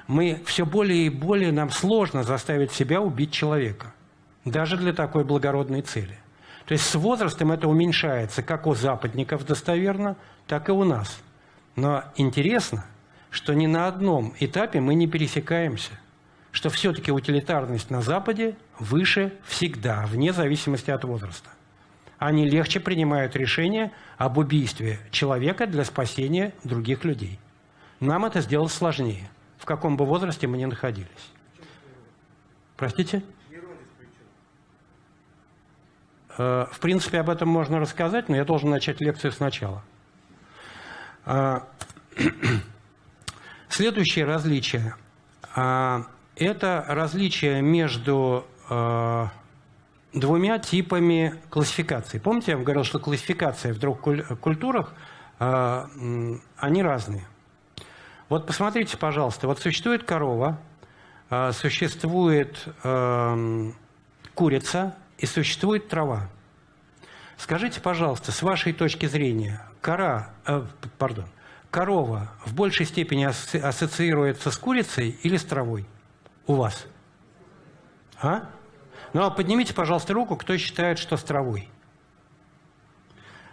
Мы все более и более нам сложно заставить себя убить человека, даже для такой благородной цели. То есть с возрастом это уменьшается, как у западников достоверно, так и у нас. Но интересно – что ни на одном этапе мы не пересекаемся, что все-таки утилитарность на Западе выше всегда, вне зависимости от возраста. Они легче принимают решение об убийстве человека для спасения других людей. Нам это сделать сложнее, в каком бы возрасте мы ни находились. Простите? Э, в принципе, об этом можно рассказать, но я должен начать лекцию сначала. Следующее различие а, – это различие между а, двумя типами классификации. Помните, я вам говорил, что классификация в двух культурах, а, они разные. Вот посмотрите, пожалуйста, вот существует корова, существует курица и существует трава. Скажите, пожалуйста, с вашей точки зрения, кора, э, пардон, корова в большей степени ассоциируется с курицей или с травой у вас? А? Ну, а поднимите, пожалуйста, руку, кто считает, что с травой.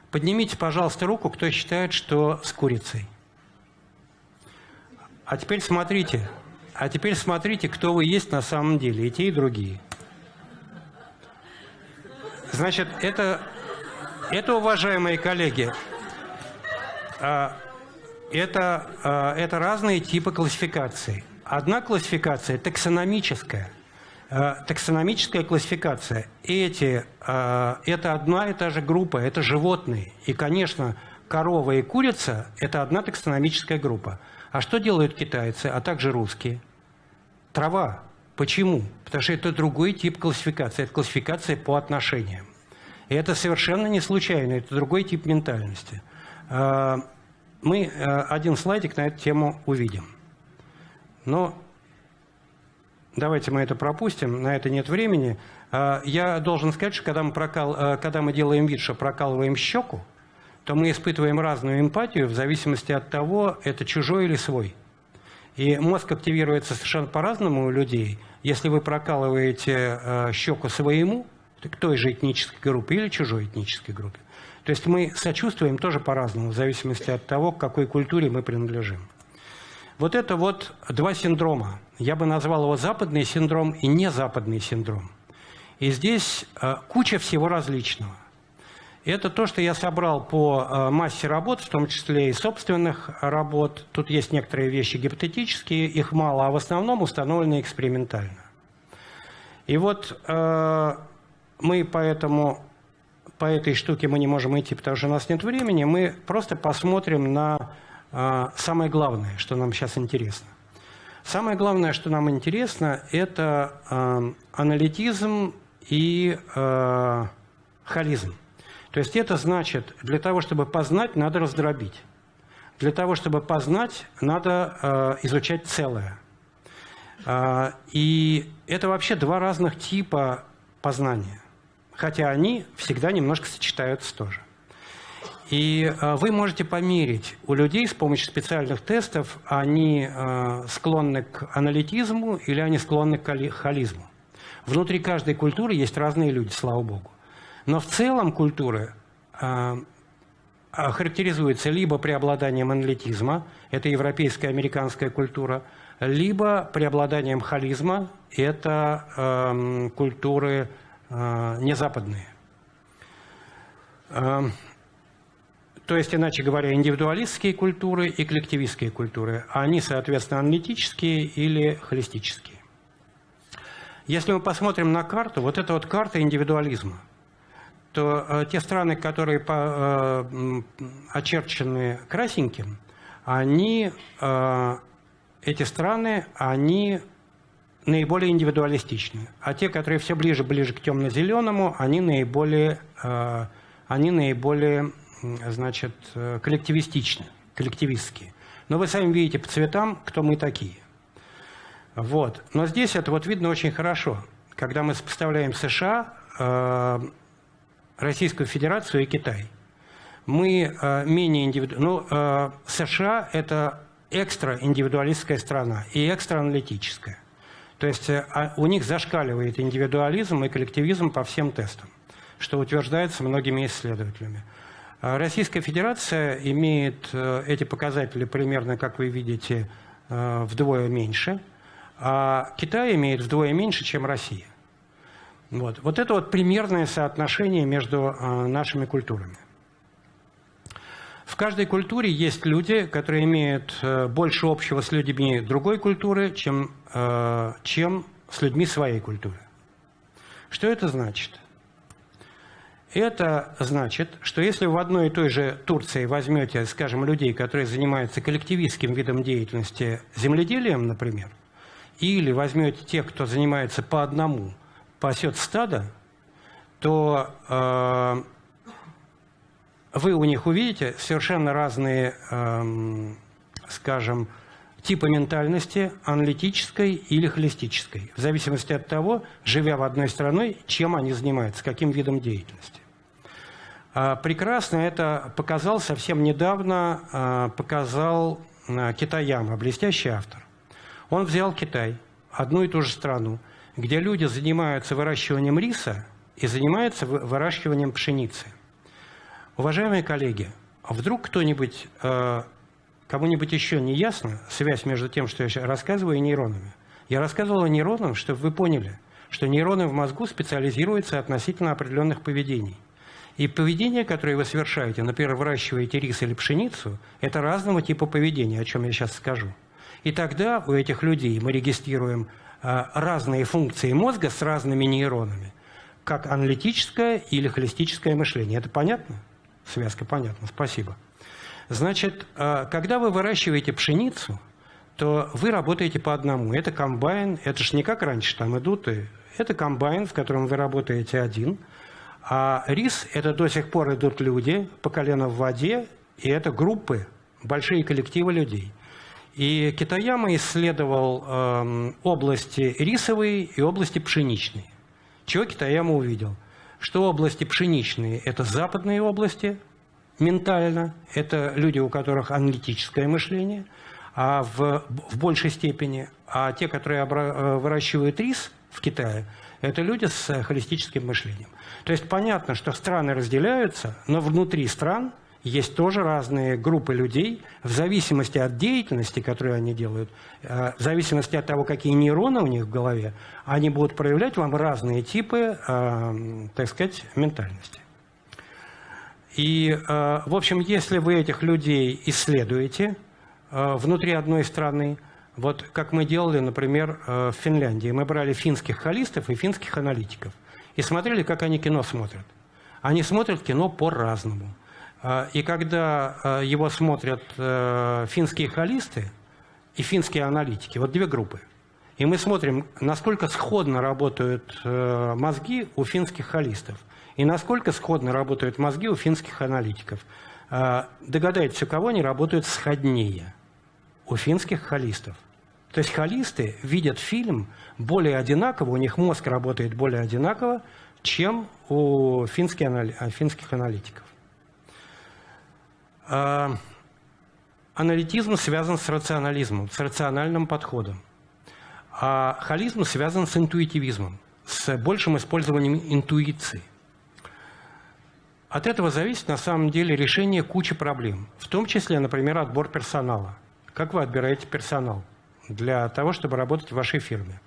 Поднимите, пожалуйста, руку, кто считает, что с курицей. А теперь смотрите, а теперь смотрите, кто вы есть на самом деле, и те, и другие. Значит, это, это уважаемые коллеги, а, это, э, это разные типы классификации. Одна классификация таксономическая. Э, таксономическая классификация. Эти, э, это одна и та же группа, это животные. И, конечно, корова и курица – это одна таксономическая группа. А что делают китайцы, а также русские? Трава. Почему? Потому что это другой тип классификации. Это классификация по отношениям. И это совершенно не случайно, это другой тип ментальности. Э, мы один слайдик на эту тему увидим. Но давайте мы это пропустим, на это нет времени. А, я должен сказать, что когда мы, прокал, а, когда мы делаем вид, что прокалываем щеку, то мы испытываем разную эмпатию в зависимости от того, это чужой или свой. И мозг активируется совершенно по-разному у людей. Если вы прокалываете щеку своему, к той же этнической группе или чужой этнической группе. То есть мы сочувствуем тоже по-разному, в зависимости от того, к какой культуре мы принадлежим. Вот это вот два синдрома. Я бы назвал его западный синдром и незападный синдром. И здесь э, куча всего различного. Это то, что я собрал по э, массе работ, в том числе и собственных работ. Тут есть некоторые вещи гипотетические, их мало, а в основном установлены экспериментально. И вот э, мы поэтому по этой штуке мы не можем идти, потому что у нас нет времени. Мы просто посмотрим на а, самое главное, что нам сейчас интересно. Самое главное, что нам интересно, это э, аналитизм и э, холизм. То есть это значит, для того, чтобы познать, надо раздробить. Для того, чтобы познать, надо э, изучать целое. Э, и это вообще два разных типа познания. Хотя они всегда немножко сочетаются тоже. И э, вы можете померить у людей с помощью специальных тестов, они э, склонны к аналитизму или они склонны к холизму. Внутри каждой культуры есть разные люди, слава богу. Но в целом культуры э, характеризуется либо преобладанием аналитизма, это европейская, американская культура, либо преобладанием холизма, это э, культуры э, незападные. Эм, то есть, иначе говоря, индивидуалистские культуры и коллективистские культуры. Они, соответственно, аналитические или холистические. Если мы посмотрим на карту, вот это вот карта индивидуализма, то э, те страны, которые очерчены красненьким, они, эти страны, они наиболее индивидуалистичны. А те, которые все ближе-ближе к темно-зеленому, они наиболее, э, они наиболее значит, э, коллективистичны, коллективистские. Но вы сами видите по цветам, кто мы такие. Вот. Но здесь это вот видно очень хорошо, когда мы сопоставляем США, э, Российскую Федерацию и Китай. Мы э, менее индивидуальны. Ну, США – это экстра-индивидуалистская страна и экстра-аналитическая. То есть а у них зашкаливает индивидуализм и коллективизм по всем тестам, что утверждается многими исследователями. А Российская Федерация имеет э, эти показатели примерно, как вы видите, э, вдвое меньше, а Китай имеет вдвое меньше, чем Россия. Вот, вот это вот примерное соотношение между э, нашими культурами. В каждой культуре есть люди, которые имеют больше общего с людьми другой культуры, чем, чем с людьми своей культуры. Что это значит? Это значит, что если в одной и той же Турции возьмете, скажем, людей, которые занимаются коллективистским видом деятельности, земледелием, например, или возьмете тех, кто занимается по одному, пасет стадо, то э, вы у них увидите совершенно разные, э, скажем, типы ментальности, аналитической или холистической, в зависимости от того, живя в одной стране, чем они занимаются, каким видом деятельности. А, прекрасно это показал совсем недавно, а, показал а, Китаяма, блестящий автор. Он взял Китай, одну и ту же страну, где люди занимаются выращиванием риса и занимаются выращиванием пшеницы. Уважаемые коллеги, вдруг кто-нибудь, кому-нибудь еще не ясна связь между тем, что я рассказываю, и нейронами? Я рассказывал о нейронах, чтобы вы поняли, что нейроны в мозгу специализируются относительно определенных поведений – и поведение, которое вы совершаете, например, выращиваете рис или пшеницу, это разного типа поведения, о чем я сейчас скажу. И тогда у этих людей мы регистрируем э, разные функции мозга с разными нейронами, как аналитическое или холистическое мышление. Это понятно? Связка понятна, спасибо. Значит, э, когда вы выращиваете пшеницу, то вы работаете по одному. Это комбайн, это же не как раньше там идут, и это комбайн, в котором вы работаете один. А рис – это до сих пор идут люди по колено в воде, и это группы, большие коллективы людей. И Китаяма исследовал э, области рисовые и области пшеничные. Чего Китаяма увидел? Что области пшеничные – это западные области, ментально, это люди, у которых аналитическое мышление, а в, в большей степени, а те, которые обра- выращивают рис в Китае, это люди с холистическим мышлением. То есть понятно, что страны разделяются, но внутри стран есть тоже разные группы людей, в зависимости от деятельности, которую они делают, э, в зависимости от того, какие нейроны у них в голове, они будут проявлять вам разные типы, э, так сказать, ментальности. И, э, в общем, если вы этих людей исследуете внутри одной страны, вот как мы делали, например, в Финляндии, мы брали финских холистов и финских аналитиков и смотрели, как они кино смотрят. Они смотрят кино по-разному. А, и когда а, его смотрят э, финские холисты и финские аналитики, вот две группы, и мы смотрим, насколько сходно работают э, мозги у финских холистов и насколько сходно работают мозги у финских аналитиков. А, догадайтесь, у кого они работают сходнее? У финских холистов. То есть холисты видят фильм более одинаково, у них мозг работает более одинаково, чем у финских аналитиков. А, аналитизм связан с рационализмом, с рациональным подходом. А холизм связан с интуитивизмом, с большим использованием интуиции. От этого зависит на самом деле решение кучи проблем, в том числе, например, отбор персонала. Как вы отбираете персонал для того, чтобы работать в вашей фирме?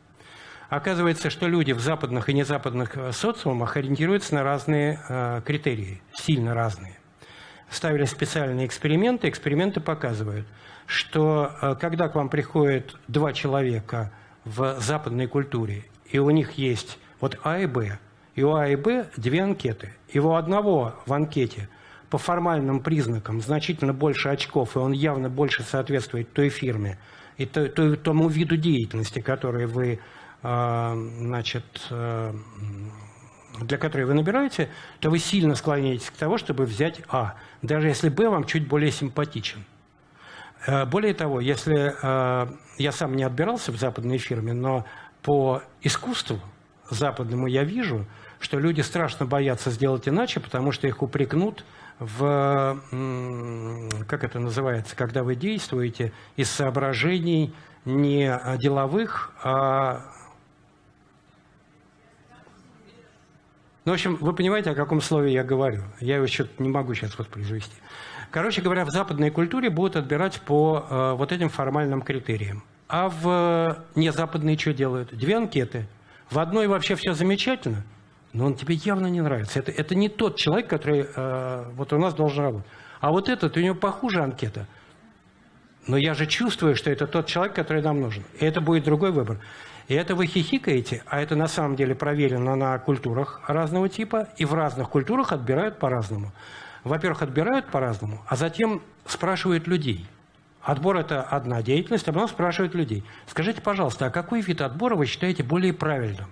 Оказывается, что люди в западных и незападных э, социумах ориентируются на разные э, критерии, сильно разные ставили специальные эксперименты. Эксперименты показывают, что э, когда к вам приходят два человека в западной культуре, и у них есть вот А и Б, и у А и Б две анкеты, и у одного в анкете по формальным признакам значительно больше очков, и он явно больше соответствует той фирме и тому виду деятельности, который вы э, значит, э, для которой вы набираете, то вы сильно склоняетесь к тому, чтобы взять А, даже если Б вам чуть более симпатичен. Э, более того, если э, я сам не отбирался в западной фирме, но по искусству западному я вижу, что люди страшно боятся сделать иначе, потому что их упрекнут в, как это называется, когда вы действуете из соображений не деловых, а Ну, в общем, вы понимаете, о каком слове я говорю. Я его что-то не могу сейчас воспроизвести. Короче говоря, в западной культуре будут отбирать по э, вот этим формальным критериям. А в э, незападные что делают? Две анкеты. В одной вообще все замечательно, но он тебе явно не нравится. Это, это не тот человек, который э, вот у нас должен работать. А вот этот, у него похуже анкета. Но я же чувствую, что это тот человек, который нам нужен. И это будет другой выбор. И это вы хихикаете, а это на самом деле проверено на культурах разного типа, и в разных культурах отбирают по-разному. Во-первых, отбирают по-разному, а затем спрашивают людей. Отбор – это одна деятельность, а потом спрашивают людей. Скажите, пожалуйста, а какой вид отбора вы считаете более правильным?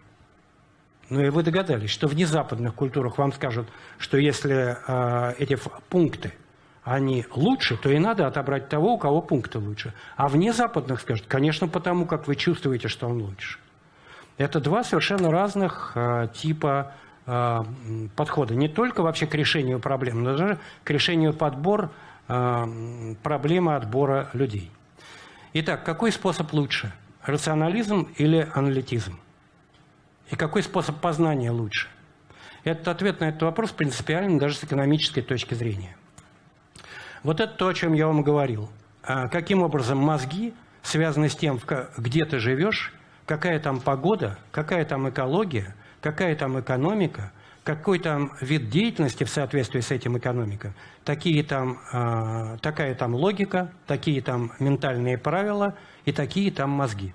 Ну и вы догадались, что в незападных культурах вам скажут, что если э, эти пункты – они лучше, то и надо отобрать того, у кого пункты лучше. А вне западных скажут, конечно, потому как вы чувствуете, что он лучше. Это два совершенно разных э, типа э, подхода. Не только вообще к решению проблем, но даже к решению подбор э, проблемы отбора людей. Итак, какой способ лучше? Рационализм или аналитизм? И какой способ познания лучше? Этот ответ на этот вопрос принципиален даже с экономической точки зрения. Вот это то, о чем я вам говорил. А каким образом мозги связаны с тем, где ты живешь, какая там погода, какая там экология, какая там экономика, какой там вид деятельности в соответствии с этим экономикой, такие там, э, такая там логика, такие там ментальные правила и такие там мозги.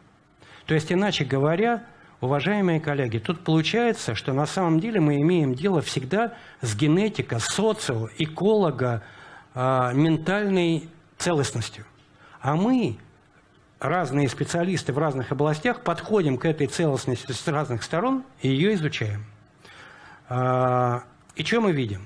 То есть, иначе говоря, уважаемые коллеги, тут получается, что на самом деле мы имеем дело всегда с генетико, социо, эколого, э, ментальной целостностью. А мы, разные специалисты в разных областях, подходим к этой целостности с разных сторон и ее изучаем. Э, и что мы видим?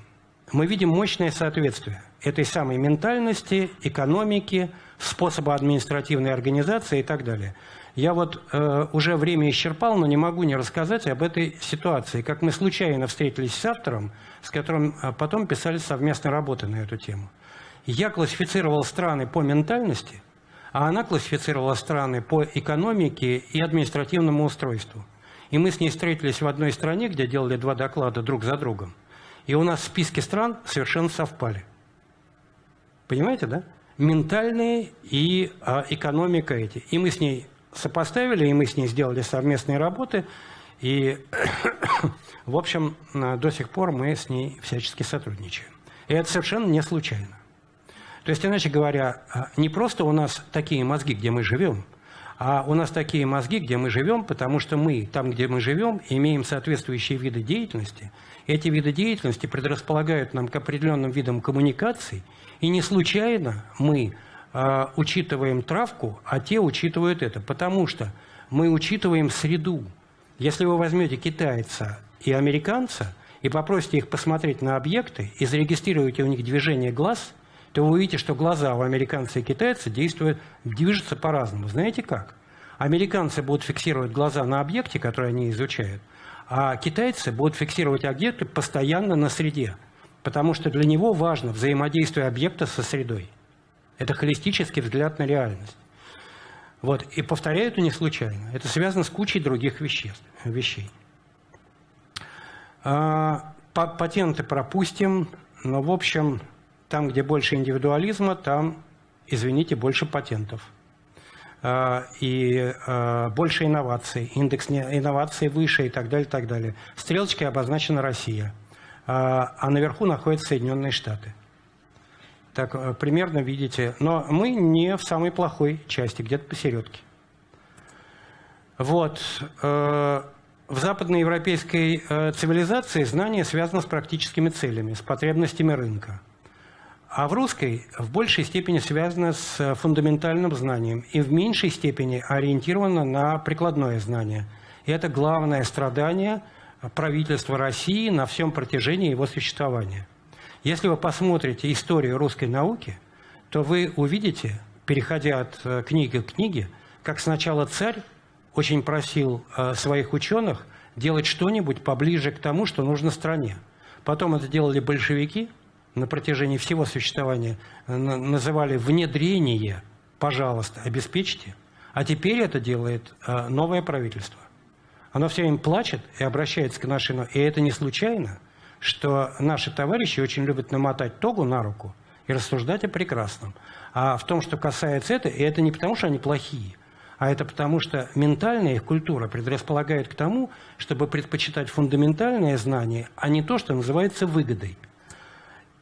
Мы видим мощное соответствие этой самой ментальности, экономики, способа административной организации и так далее. Я вот э, уже время исчерпал, но не могу не рассказать об этой ситуации. Как мы случайно встретились с автором, с которым э, потом писали совместно работы на эту тему. Я классифицировал страны по ментальности, а она классифицировала страны по экономике и административному устройству. И мы с ней встретились в одной стране, где делали два доклада друг за другом. И у нас в списке стран совершенно совпали. Понимаете, да? Ментальные и а, экономика эти. И мы с ней сопоставили, и мы с ней сделали совместные работы. И, в общем, до сих пор мы с ней всячески сотрудничаем. И это совершенно не случайно. То есть, иначе говоря, а, не просто у нас такие мозги, где мы живем, а у нас такие мозги, где мы живем, потому что мы, там, где мы живем, имеем соответствующие виды деятельности. Эти виды деятельности предрасполагают нам к определенным видам коммуникаций, и не случайно мы э, учитываем травку, а те учитывают это, потому что мы учитываем среду. Если вы возьмете китайца и американца и попросите их посмотреть на объекты и зарегистрируете у них движение глаз, то вы увидите, что глаза у американца и китайца действуют, движутся по-разному. Знаете как? Американцы будут фиксировать глаза на объекте, который они изучают, а китайцы будут фиксировать объекты постоянно на среде, потому что для него важно взаимодействие объекта со средой. Это холистический взгляд на реальность. Вот. И повторяю это не случайно. Это связано с кучей других веществ, вещей. А, патенты пропустим, но, в общем, там, где больше индивидуализма, там, извините, больше патентов. А, и а, больше инноваций, индекс инноваций выше и так далее, и так далее. Стрелочкой обозначена Россия, а, а наверху находятся Соединенные Штаты. Так, э, примерно видите. Но мы не в самой плохой части, где-то посередке. Вот. Э, в западноевропейской э, цивилизации знание связано с практическими целями, с потребностями рынка. А в русской в большей степени связано с фундаментальным знанием и в меньшей степени ориентировано на прикладное знание. И это главное страдание правительства России на всем протяжении его существования. Если вы посмотрите историю русской науки, то вы увидите, переходя от э, книги к книге, как сначала царь очень просил э, своих ученых делать что-нибудь поближе к тому, что нужно стране. Потом это делали большевики – на протяжении всего существования называли внедрение, пожалуйста, обеспечьте. А теперь это делает э, новое правительство. Оно все время плачет и обращается к нашей... И это не случайно, что наши товарищи очень любят намотать тогу на руку и рассуждать о прекрасном. А в том, что касается это, и это не потому, что они плохие, а это потому, что ментальная их культура предрасполагает к тому, чтобы предпочитать фундаментальное знание, а не то, что называется выгодой.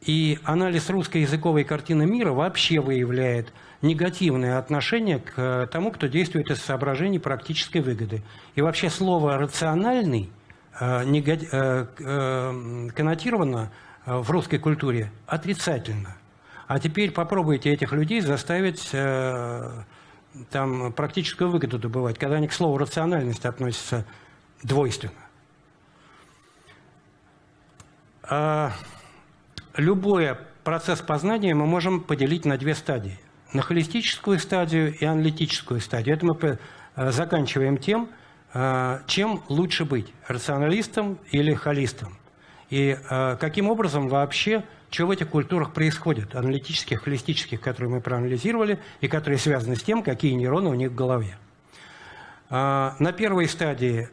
И анализ русской языковой картины мира вообще выявляет негативное отношение к тому, кто действует из соображений практической выгоды. И вообще слово «рациональный» э, э, э, коннотировано в русской культуре отрицательно. А теперь попробуйте этих людей заставить там, практическую выгоду добывать, когда они к слову «рациональность» относятся двойственно. Любой процесс познания мы можем поделить на две стадии. На холистическую стадию и аналитическую стадию. Это мы э, заканчиваем тем, э, чем лучше быть, рационалистом или холистом. И э, каким образом вообще, что в этих культурах происходит, аналитических, холистических, которые мы проанализировали, и которые связаны с тем, какие нейроны у них в голове. На первой стадии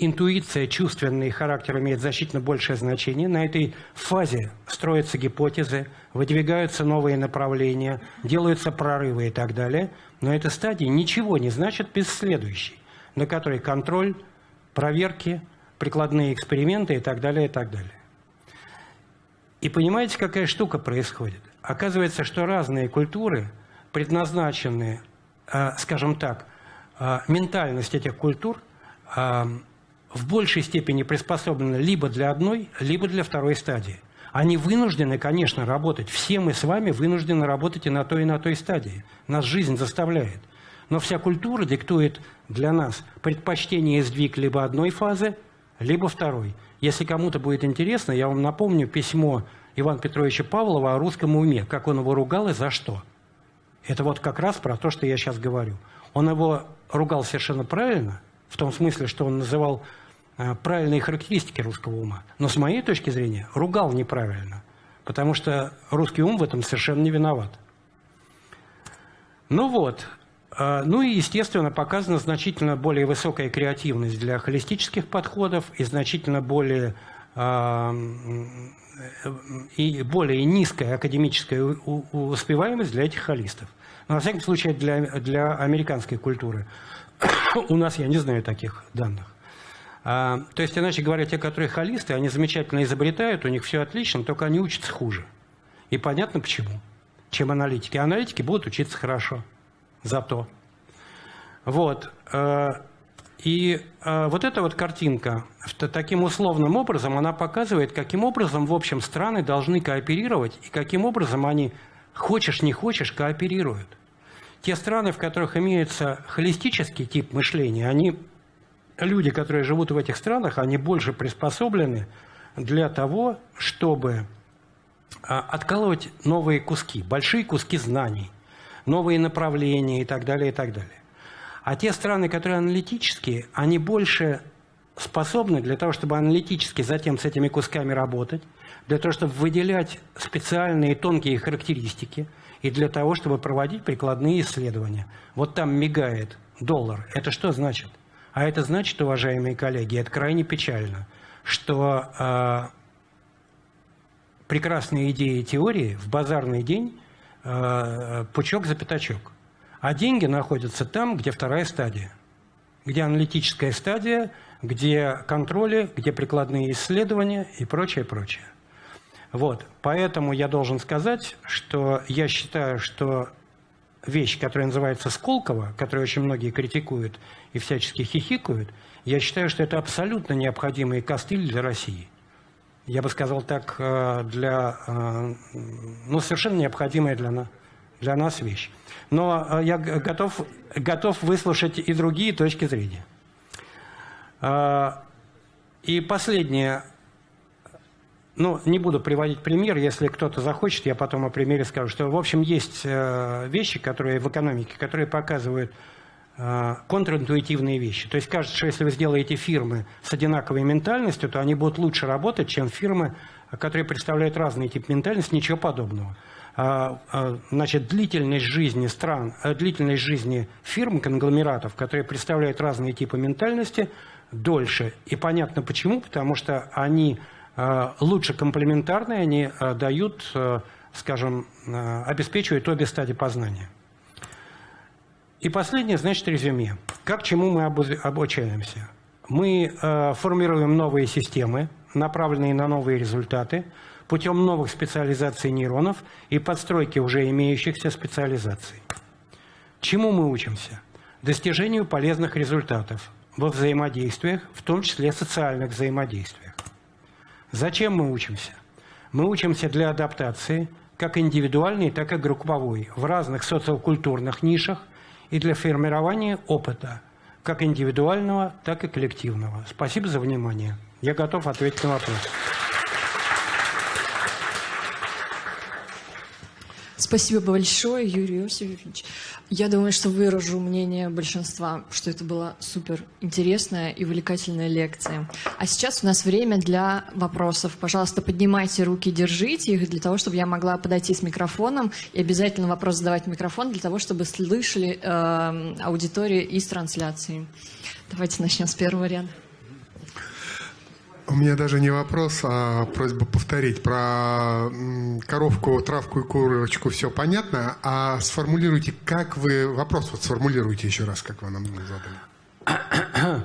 интуиция, чувственный характер имеет значительно большее значение. На этой фазе строятся гипотезы, выдвигаются новые направления, делаются прорывы и так далее. Но эта стадия ничего не значит без следующей, на которой контроль, проверки, прикладные эксперименты и так далее, и так далее. И понимаете, какая штука происходит? Оказывается, что разные культуры предназначены, э, скажем так, э, ментальность этих культур э, в большей степени приспособлена либо для одной, либо для второй стадии. Они вынуждены, конечно, работать. Все мы с вами вынуждены работать и на той, и на той стадии. Нас жизнь заставляет. Но вся культура диктует для нас предпочтение и сдвиг либо одной фазы, либо второй. Если кому-то будет интересно, я вам напомню письмо Ивана Петровича Павлова о русском уме, как он его ругал и за что. Это вот как раз про то, что я сейчас говорю. Он его ругал совершенно правильно, в том смысле, что он называл правильные характеристики русского ума. Но с моей точки зрения ругал неправильно, потому что русский ум в этом совершенно не виноват. Ну вот, э, ну и, естественно, показана значительно более высокая креативность для холистических подходов и значительно более э, и более низкая академическая успеваемость для этих холистов. Но, во всяком случае, для, для американской культуры. У нас, я не знаю таких данных. А, то есть, иначе говоря, те, которые холисты, они замечательно изобретают, у них все отлично, только они учатся хуже. И понятно почему, чем аналитики. Аналитики будут учиться хорошо, зато. Вот. А, и э, вот эта вот картинка, таким условным образом, она показывает, каким образом, в общем, страны должны кооперировать и каким образом они, хочешь не хочешь, кооперируют. Те страны, в которых имеется холистический тип мышления, они, люди, которые живут в этих странах, они больше приспособлены для того, чтобы э, откалывать новые куски, большие куски знаний, новые направления и так далее, и так далее. А те страны, которые аналитические, они больше способны для того, чтобы аналитически затем с этими кусками работать, для того, чтобы выделять специальные тонкие характеристики и для того, чтобы проводить прикладные исследования. Вот там мигает доллар. Это что значит? А это значит, уважаемые коллеги, это крайне печально, что э, прекрасные идеи и теории в базарный день э, пучок за пятачок. А деньги находятся там, где вторая стадия, где аналитическая стадия, где контроли, где прикладные исследования и прочее, прочее. Вот, поэтому я должен сказать, что я считаю, что вещь, которая называется Сколково, которую очень многие критикуют и всячески хихикают, я считаю, что это абсолютно необходимый костыль для России. Я бы сказал так, э, для, э, ну, совершенно необходимая для нас, для нас вещь но э, я готов, готов выслушать и другие точки зрения. И последнее. Ну, не буду приводить пример, если кто-то захочет, я потом о примере скажу, что, в общем, есть э, вещи, которые в экономике, которые показывают э, контринтуитивные вещи. То есть кажется, что если вы сделаете фирмы с одинаковой ментальностью, то они будут лучше работать, чем фирмы, которые представляют разный тип ментальности, ничего подобного. А, а, значит, длительность жизни стран, э, длительность жизни фирм, конгломератов, которые представляют разные типы ментальности, дольше. И понятно почему, потому что они лучше комплементарные, они э, дают, скажем, обеспечивают обе стадии познания. И последнее, значит, резюме. Как чему мы обучаемся? Мы формируем новые системы, направленные на новые результаты – путем новых специализаций нейронов и подстройки уже имеющихся специализаций. Чему мы учимся? Достижению полезных результатов во взаимодействиях, в том числе социальных взаимодействиях. Зачем мы учимся? Мы учимся для адаптации, как индивидуальной, так и групповой, в разных социокультурных нишах и для формирования опыта, как индивидуального, так и коллективного. Спасибо за внимание. Я готов ответить на вопросы. Спасибо большое, Юрий Иосифович. Я думаю, что выражу мнение большинства, что это была супер интересная и увлекательная лекция. А сейчас у нас время для вопросов. Пожалуйста, поднимайте руки, держите их для того, чтобы я могла подойти с микрофоном и обязательно вопрос задавать в микрофон для того, чтобы слышали э, аудиторию из трансляции. Давайте начнем с первого ряда. У меня даже не вопрос, а просьба повторить. Про коровку, травку и курочку все понятно, а сформулируйте, как вы... Вопрос вот сформулируйте еще раз, как вы нам задали.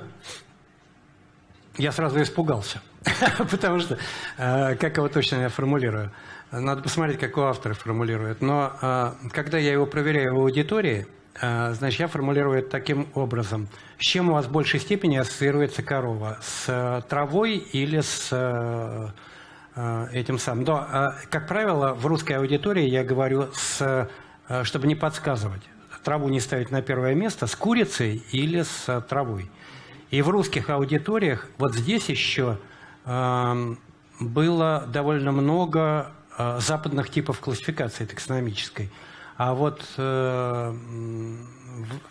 Я сразу испугался, потому что э, как его точно я формулирую. Надо посмотреть, как у автора формулирует. Но э, когда я его проверяю в аудитории, значит, я формулирую это таким образом. С чем у вас в большей степени ассоциируется корова? С травой или с этим самым? Но, как правило, в русской аудитории я говорю, с, чтобы не подсказывать. Траву не ставить на первое место, с курицей или с травой. И в русских аудиториях вот здесь еще эм, было довольно много э, западных типов классификации таксономической. А вот э,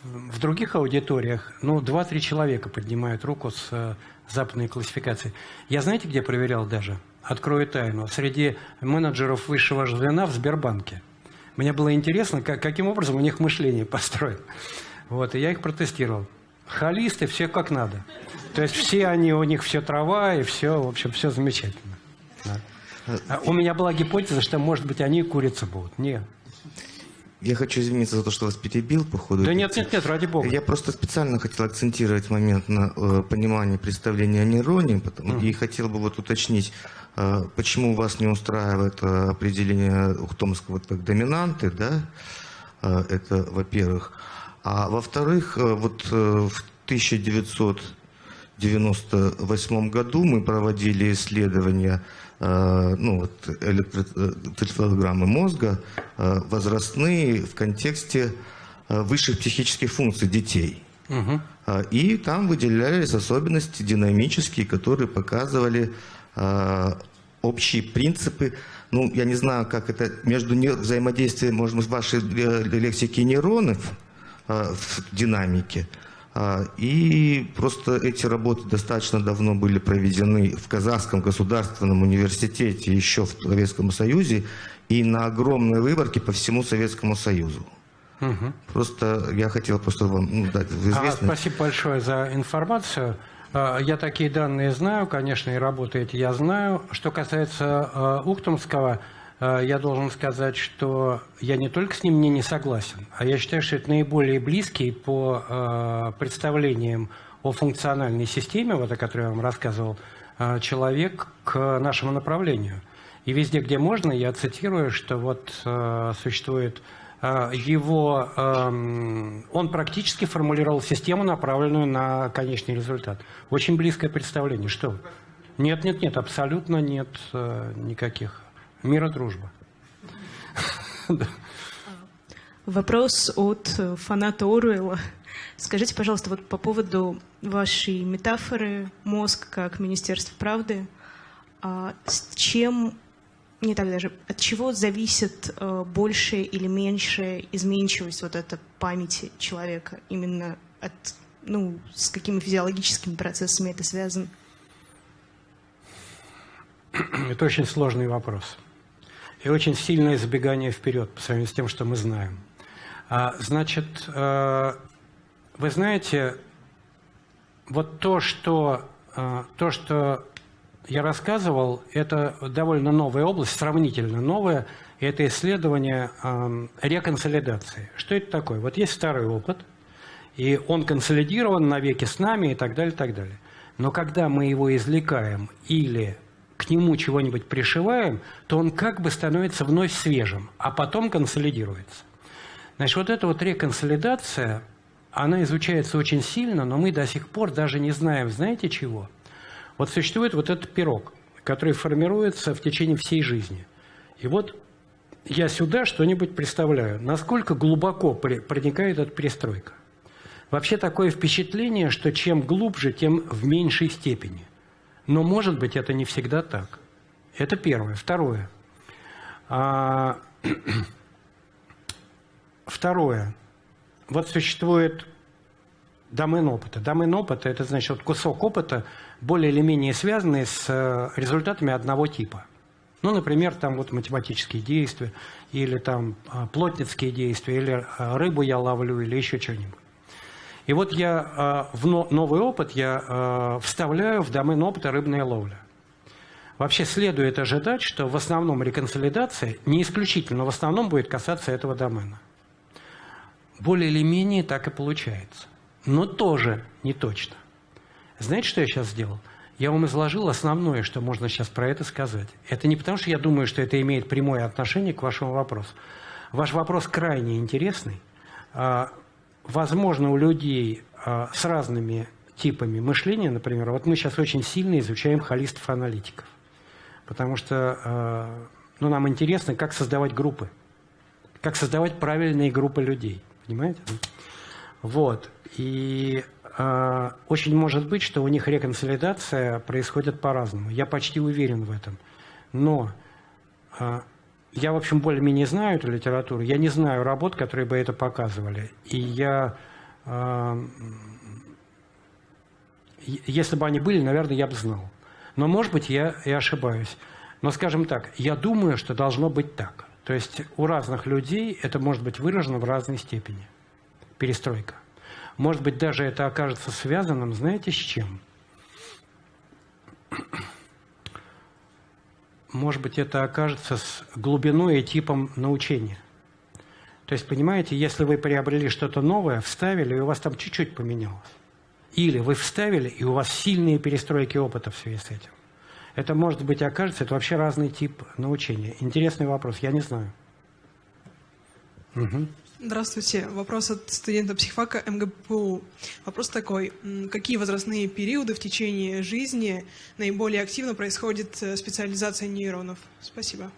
в, других аудиториях, ну, 2-3 человека поднимают руку с э, западной классификацией. Я знаете, где проверял даже? Открою тайну. Среди менеджеров высшего звена в Сбербанке. Мне было интересно, как, каким образом у них мышление построено. Вот, и я их протестировал холисты, все как надо. То есть все они, у них все трава, и все, в общем, все замечательно. Да. А у меня была гипотеза, что, может быть, они курицы будут. Нет. Я хочу извиниться за то, что вас перебил по ходу. Да нет, нет, нет, ради бога. Я просто специально хотел акцентировать момент на э, понимании представления о нейроне, потому, mm. и хотел бы вот уточнить, э, почему вас не устраивает э, определение Ухтомского как доминанты, да, э, это во-первых. А во-вторых, э, вот э, в 1998 году мы проводили исследования ну, вот, электроцефалограммы мозга возрастные в контексте высших психических функций детей. Угу. И там выделялись особенности динамические, которые показывали общие принципы. Ну, я не знаю, как это между взаимодействием, может быть, вашей лексике нейронов, Э, в динамике. А, и просто эти работы достаточно давно были проведены в Казахском государственном университете еще в Советском Союзе и на огромной выборке по всему Советскому Союзу. Угу. Просто я хотел просто вам ну, дать известность. А, спасибо большое за информацию. А, я такие данные знаю, конечно, и работаете я знаю. Что касается а, Ухтомского, я должен сказать, что я не только с ним не, не согласен, а я считаю, что это наиболее близкий по э, представлениям о функциональной системе, вот о которой я вам рассказывал, э, человек к нашему направлению. И везде, где можно, я цитирую, что вот э, существует э, его, э, он практически формулировал систему, направленную на конечный результат. Очень близкое представление. Что? Нет, нет, нет, абсолютно нет э, никаких Мира, дружба. Вопрос от фаната Оруэлла. Скажите, пожалуйста, вот по поводу вашей метафоры «мозг как Министерство правды», а с чем, не так даже, от чего зависит э, большая или меньшая изменчивость вот этой памяти человека? Именно от, ну, с какими физиологическими процессами это связано? Это очень сложный вопрос и очень сильное забегание вперед по сравнению с тем, что мы знаем. А, значит, э, вы знаете, вот то, что, э, то, что я рассказывал, это довольно новая область, сравнительно новая, это исследование э, реконсолидации. Что это такое? Вот есть старый опыт, и он консолидирован навеки с нами и так далее, и так далее. Но когда мы его извлекаем или к нему чего-нибудь пришиваем, то он как бы становится вновь свежим, а потом консолидируется. Значит, вот эта вот реконсолидация, она изучается очень сильно, но мы до сих пор даже не знаем, знаете чего? Вот существует вот этот пирог, который формируется в течение всей жизни. И вот я сюда что-нибудь представляю, насколько глубоко проникает эта перестройка. Вообще такое впечатление, что чем глубже, тем в меньшей степени – но, может быть, это не всегда так. Это первое. Второе. А, второе. Вот существует домен опыта. Домен опыта – это значит вот кусок опыта, более или менее связанный с э, результатами одного типа. Ну, например, там вот математические действия, или там а, плотницкие действия, или а, рыбу я ловлю, или еще что-нибудь. И вот я э, в новый опыт я э, вставляю в домен опыта рыбная ловля. Вообще следует ожидать, что в основном реконсолидация, не исключительно, но в основном будет касаться этого домена. Более или менее так и получается. Но тоже не точно. Знаете, что я сейчас сделал? Я вам изложил основное, что можно сейчас про это сказать. Это не потому, что я думаю, что это имеет прямое отношение к вашему вопросу. Ваш вопрос крайне интересный. А, возможно, у людей э, с разными типами мышления, например, вот мы сейчас очень сильно изучаем холистов-аналитиков, потому что э, ну, нам интересно, как создавать группы, как создавать правильные группы людей, понимаете? Вот. И э, очень может быть, что у них реконсолидация происходит по-разному. Я почти уверен в этом. Но я, в общем, более-менее знаю эту литературу. Я не знаю работ, которые бы это показывали. И я... Э, если бы они были, наверное, я бы знал. Но, может быть, я и ошибаюсь. Но, скажем так, я думаю, что должно быть так. То есть у разных людей это может быть выражено в разной степени. Перестройка. Может быть, даже это окажется связанным, знаете, с чем? Может быть, это окажется с глубиной и типом научения. То есть, понимаете, если вы приобрели что-то новое, вставили, и у вас там чуть-чуть поменялось. Или вы вставили, и у вас сильные перестройки опыта в связи с этим. Это, может быть, окажется, это вообще разный тип научения. Интересный вопрос, я не знаю. Угу. Здравствуйте. Вопрос от студента психфака МГПУ. Вопрос такой. Какие возрастные периоды в течение жизни наиболее активно происходит э, специализация нейронов? Спасибо.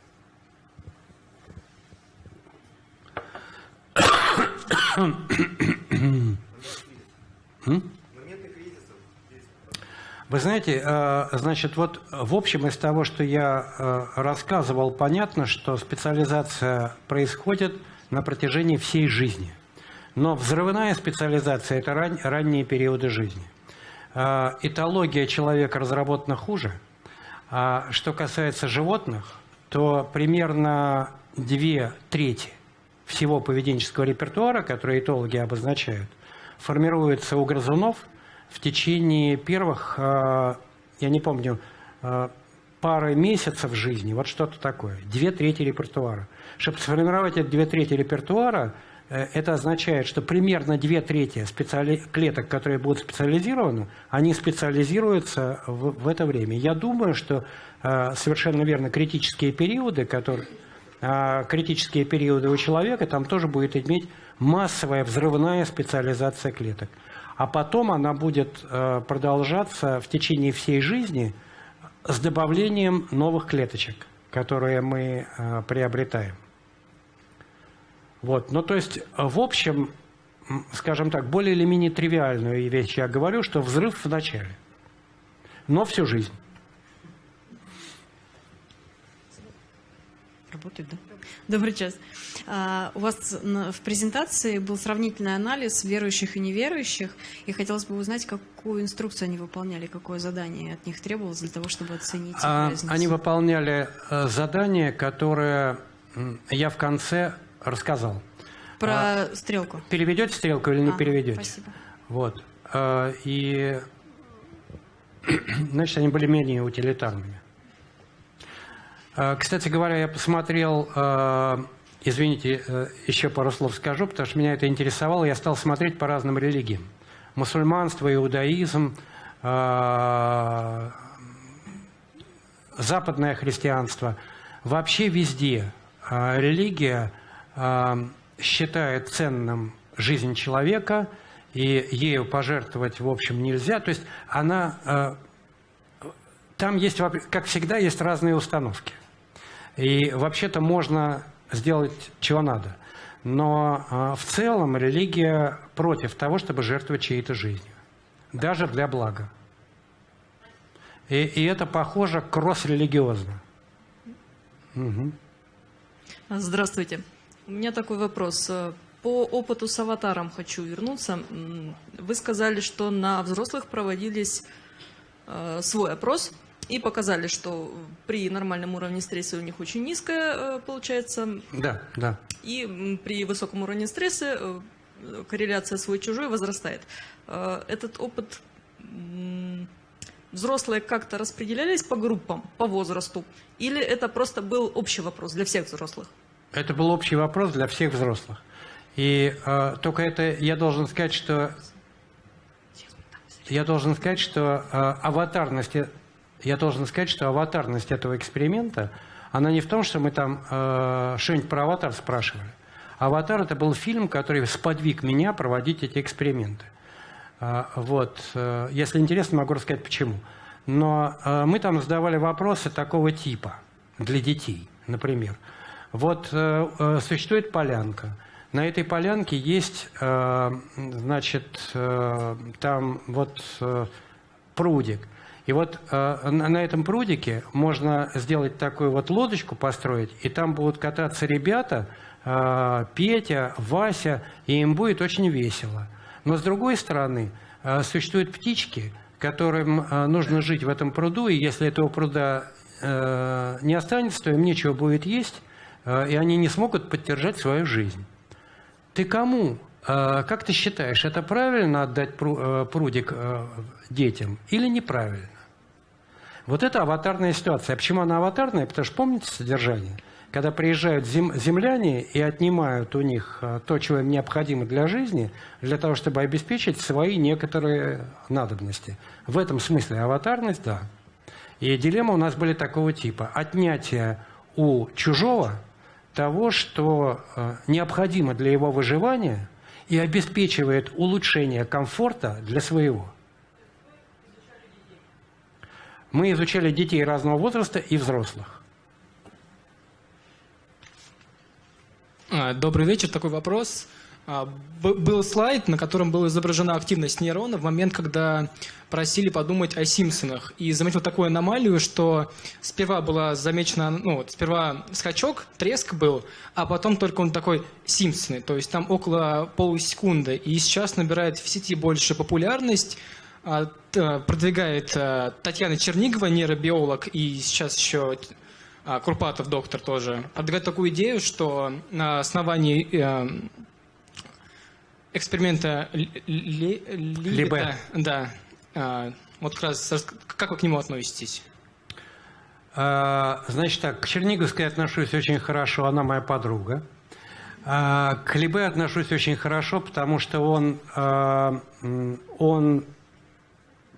Вы знаете, э, значит, вот в общем из того, что я э, рассказывал, понятно, что специализация происходит на протяжении всей жизни. Но взрывная специализация – это ран, ранние периоды жизни. Э, этология человека разработана хуже. А что касается животных, то примерно две трети всего поведенческого репертуара, который этологи обозначают, формируется у грызунов – в течение первых, э, я не помню, э, пары месяцев жизни, вот что-то такое, две трети репертуара. Чтобы сформировать эти две трети репертуара, э, это означает, что примерно две трети специали... клеток, которые будут специализированы, они специализируются в, в это время. Я думаю, что совершенно верно критические периоды, которые критические периоды у человека, там тоже будет иметь массовая взрывная специализация клеток а потом она будет э, продолжаться в течение всей жизни с добавлением новых клеточек, которые мы э, приобретаем. Вот. Ну, то есть, в общем, скажем так, более или менее тривиальную вещь я говорю, что взрыв в начале, но всю жизнь. Работает, да? Добрый час. А, у вас в презентации был сравнительный анализ верующих и неверующих, и хотелось бы узнать, какую инструкцию они выполняли, какое задание от них требовалось для того, чтобы оценить а, Они выполняли э, задание, которое я в конце рассказал. Про а, стрелку. Переведете стрелку или не а, переведете? Спасибо. Вот. А, и, значит, они были менее утилитарными. А, кстати говоря, я посмотрел, а, извините, э, еще пару слов скажу, потому что меня это интересовало, я стал смотреть по разным религиям. Мусульманство, иудаизм, а, западное христианство. Вообще везде религия считает ценным жизнь человека, и ею пожертвовать, в общем, нельзя. То есть она... Там есть, как всегда, есть разные установки. И вообще-то можно сделать чего надо. Но а, в целом религия против того, чтобы жертвовать чьей-то жизнью. Даже для блага. И, и это похоже кросс-религиозно. Угу. Здравствуйте. У меня такой вопрос. По опыту с аватаром хочу вернуться. Вы сказали, что на взрослых проводились э, свой опрос и показали, что при нормальном уровне стресса у них очень низкая э, получается. Да, да. И при высоком уровне стресса э, корреляция свой-чужой возрастает. Э, этот опыт взрослые как-то распределялись по группам, по возрасту? Или это просто был общий вопрос для всех взрослых? Это был общий вопрос для всех взрослых. И э, только это я должен сказать, что я должен сказать, что э, аватарность я должен сказать, что аватарность этого эксперимента, она не в том, что мы там э, что-нибудь про аватар спрашивали, «Аватар» — это был фильм, который сподвиг меня проводить эти эксперименты. А, вот. Э, если интересно, могу рассказать, почему. Но э, мы там задавали вопросы такого типа для детей, например. Вот э, существует полянка. На этой полянке есть, значит, там вот прудик. И вот на этом прудике можно сделать такую вот лодочку построить, и там будут кататься ребята, Петя, Вася, и им будет очень весело. Но с другой стороны, э, существуют птички, которым э, нужно жить в этом пруду, и если этого пруда э, не останется, то им нечего будет есть, и они не смогут поддержать свою жизнь. Ты кому? Как ты считаешь, это правильно отдать прудик детям или неправильно? Вот это аватарная ситуация. А почему она аватарная? Потому что помните содержание? когда приезжают зем, земляне и отнимают у них э, то, чего им необходимо для жизни, для того, чтобы обеспечить свои некоторые надобности. В этом смысле аватарность, да. И дилеммы у нас были такого типа. Отнятие у чужого того, что э, необходимо для его выживания и обеспечивает улучшение комфорта для своего. Мы изучали детей разного возраста и взрослых. А, добрый вечер. Такой вопрос. А, был слайд, на котором была изображена активность нейрона в момент, когда просили подумать о Симпсонах. И заметил такую аномалию, что сперва была замечена, ну, вот, сперва скачок, треск был, а потом только он такой Симпсоны. То есть там около полусекунды. И сейчас набирает в сети больше популярность, а, продвигает Татьяна Чернигова, нейробиолог, и сейчас еще а, Курпатов, доктор тоже, продвигает такую идею, что на основании э, эксперимента Либета, да, а, вот как раз, как вы к нему относитесь? А, значит так, к Черниговской отношусь очень хорошо, она моя подруга. К Либе отношусь очень хорошо, потому что он, он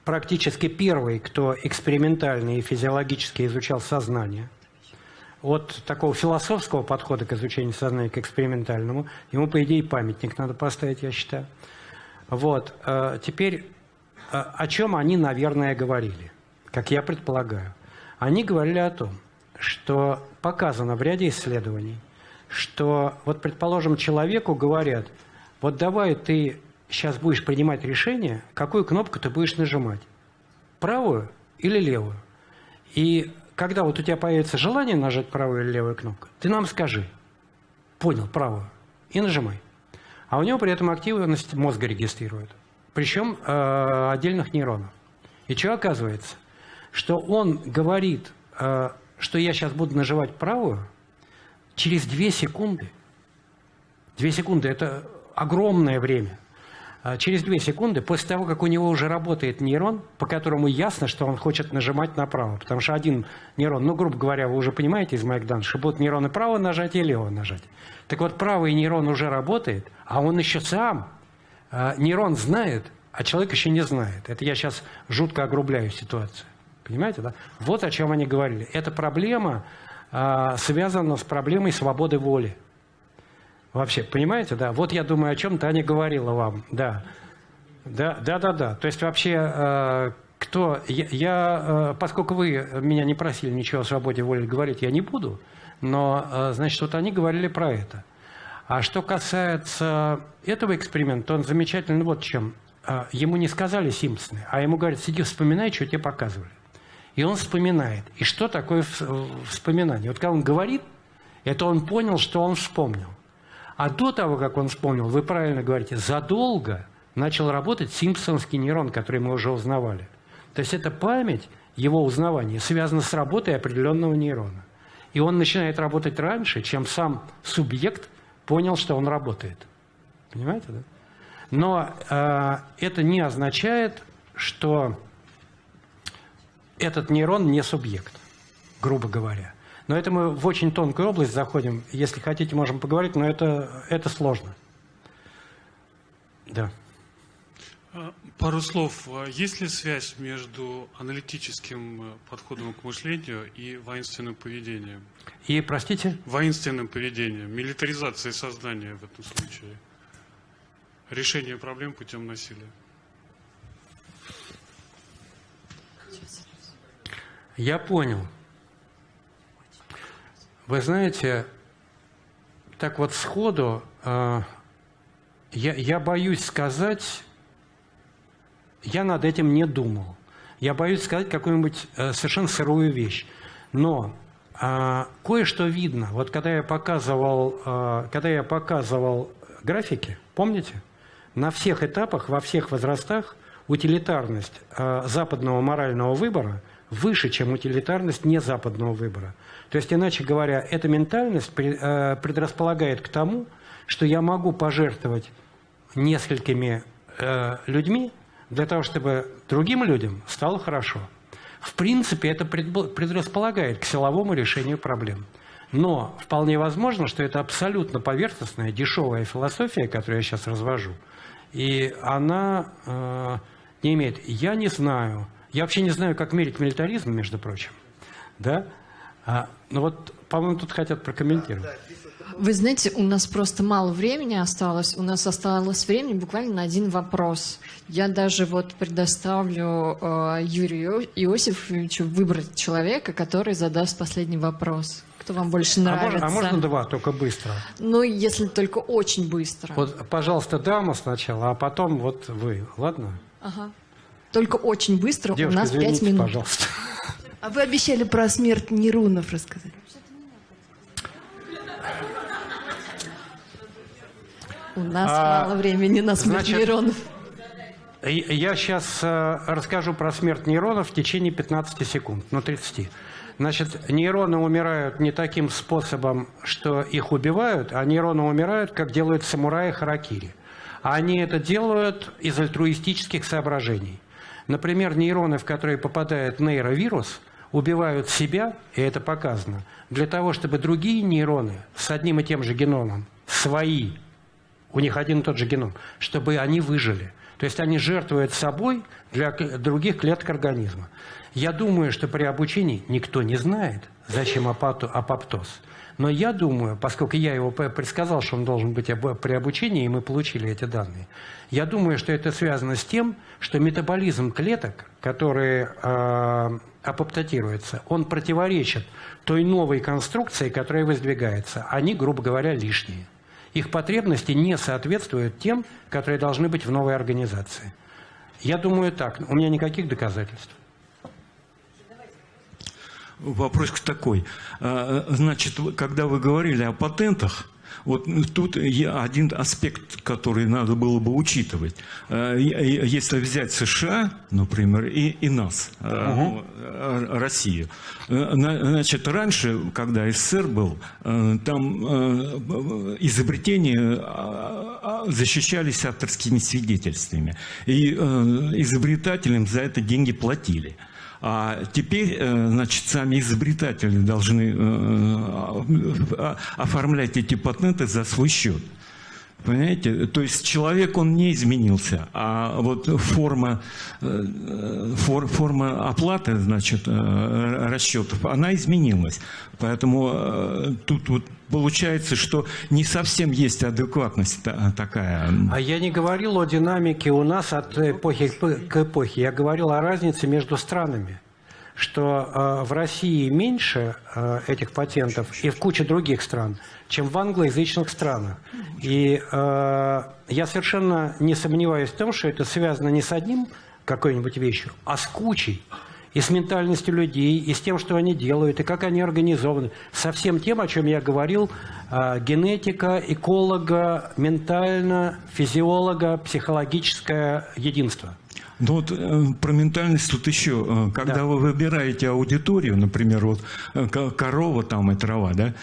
практически первый, кто экспериментально и физиологически изучал сознание – от такого философского подхода к изучению сознания, к экспериментальному, ему, по идее, памятник надо поставить, я считаю. Вот. Э, теперь, э, о чем они, наверное, говорили, как я предполагаю. Они говорили о том, что показано в ряде исследований, что, вот, предположим, человеку говорят, вот давай ты сейчас будешь принимать решение, какую кнопку ты будешь нажимать, правую или левую. И когда вот у тебя появится желание нажать правую или левую кнопку, ты нам скажи, понял, правую, и нажимай. А у него при этом активность мозга регистрирует, причем э, отдельных нейронов. И что оказывается? Что он говорит, э, что я сейчас буду нажимать правую, через 2 секунды, 2 секунды – это огромное время – через 2 секунды, после того, как у него уже работает нейрон, по которому ясно, что он хочет нажимать направо. Потому что один нейрон, ну, грубо говоря, вы уже понимаете из моих данных, что будут нейроны право нажать и лево нажать. Так вот, правый нейрон уже работает, а он еще сам, э, нейрон знает, а человек еще не знает. Это я сейчас жутко огрубляю ситуацию. Понимаете, да? Вот о чем они говорили. Эта проблема э, связана с проблемой свободы воли. Вообще, понимаете, да? Вот я думаю, о чем Таня говорила вам, да. Да, да, да, да. То есть вообще, э, кто... Я, я э, поскольку вы меня не просили ничего о свободе воли говорить, я не буду. Но, э, значит, вот они говорили про это. А что касается этого эксперимента, он замечательный вот чем. Ему не сказали Симпсоны, а ему говорят, сиди, вспоминай, что тебе показывали. И он вспоминает. И что такое вспоминание? Вот когда он говорит, это он понял, что он вспомнил. А до того, как он вспомнил, вы правильно говорите, задолго начал работать симпсонский нейрон, который мы уже узнавали. То есть это память, его узнавание, связана с работой определенного нейрона. И он начинает работать раньше, чем сам субъект понял, что он работает. Понимаете, да? Но э, это не означает, что этот нейрон не субъект, грубо говоря. Но это мы в очень тонкую область заходим. Если хотите, можем поговорить, но это, это сложно. Да. А, пару слов. А есть ли связь между аналитическим э, подходом к мышлению и воинственным поведением? И, простите? Воинственным поведением, милитаризацией сознания в этом случае. Решение проблем путем насилия. Я понял. Вы знаете, так вот сходу э, я, я боюсь сказать, я над этим не думал. Я боюсь сказать какую-нибудь э, совершенно сырую вещь. Но э, кое-что видно. Вот когда я показывал, э, когда я показывал графики, помните? На всех этапах, во всех возрастах утилитарность э, западного морального выбора выше, чем утилитарность незападного выбора. То есть, иначе говоря, эта ментальность э, предрасполагает к тому, что я могу пожертвовать несколькими э, людьми для того, чтобы другим людям стало хорошо. В принципе, это предрасполагает к силовому решению проблем. Но вполне возможно, что это абсолютно поверхностная, дешевая философия, которую я сейчас развожу. И она э, не имеет... Я не знаю... Я вообще не знаю, как мерить милитаризм, между прочим. Да? А, ну вот, по-моему, тут хотят прокомментировать. Вы знаете, у нас просто мало времени осталось. У нас осталось времени буквально на один вопрос. Я даже вот предоставлю э, Юрию Иосифовичу выбрать человека, который задаст последний вопрос. Кто вам больше нравится? А можно, а можно два, только быстро? Ну, если только очень быстро. Вот, пожалуйста, дама сначала, а потом вот вы. Ладно? Ага. Только очень быстро. Девушка, у нас пять минут. пожалуйста. А вы обещали про смерть Нерунов рассказать. У нас а, мало времени на смерть значит, нейронов. Я сейчас э, расскажу про смерть нейронов в течение 15 секунд, ну 30. Значит, нейроны умирают не таким способом, что их убивают, а нейроны умирают, как делают самураи харакири. Они это делают из альтруистических соображений. Например, нейроны, в которые попадает нейровирус, убивают себя, и это показано, для того, чтобы другие нейроны с одним и тем же геномом, свои, у них один и тот же геном, чтобы они выжили. То есть они жертвуют собой для других клеток организма. Я думаю, что при обучении никто не знает, зачем апоптоз. Но я думаю, поскольку я его предсказал, что он должен быть при обучении, и мы получили эти данные, я думаю, что это связано с тем, что метаболизм клеток, которые э, апоптотируются, он противоречит той новой конструкции, которая воздвигается. Они, грубо говоря, лишние. Их потребности не соответствуют тем, которые должны быть в новой организации. Я думаю так. У меня никаких доказательств. Вопрос такой. А, значит, когда вы говорили о патентах, вот тут один аспект, который надо было бы учитывать. А, если взять США, например, и, и нас, угу. Россию. Значит, раньше, когда СССР был, там изобретения защищались авторскими свидетельствами. И изобретателям за это деньги платили. А теперь, э, значит, сами изобретатели должны э, э, оформлять эти патенты за свой счет. Понимаете? То есть человек, он не изменился, а вот форма, фор, форма оплаты, значит, расчетов, она изменилась. Поэтому тут вот получается, что не совсем есть адекватность такая. А я не говорил о динамике у нас от эпохи к эпохе. Я говорил о разнице между странами что э, в России меньше э, этих патентов и в куче других стран, чем в англоязычных странах. И э, я совершенно не сомневаюсь в том, что это связано не с одним какой-нибудь вещью, а с кучей и с ментальностью людей, и с тем, что они делают, и как они организованы. Со всем тем, о чем я говорил, э, генетика, эколога, ментально, физиолога, психологическое единство. Ну вот э, про ментальность тут еще, э, когда да. вы выбираете аудиторию, например, вот э, корова там и трава, да,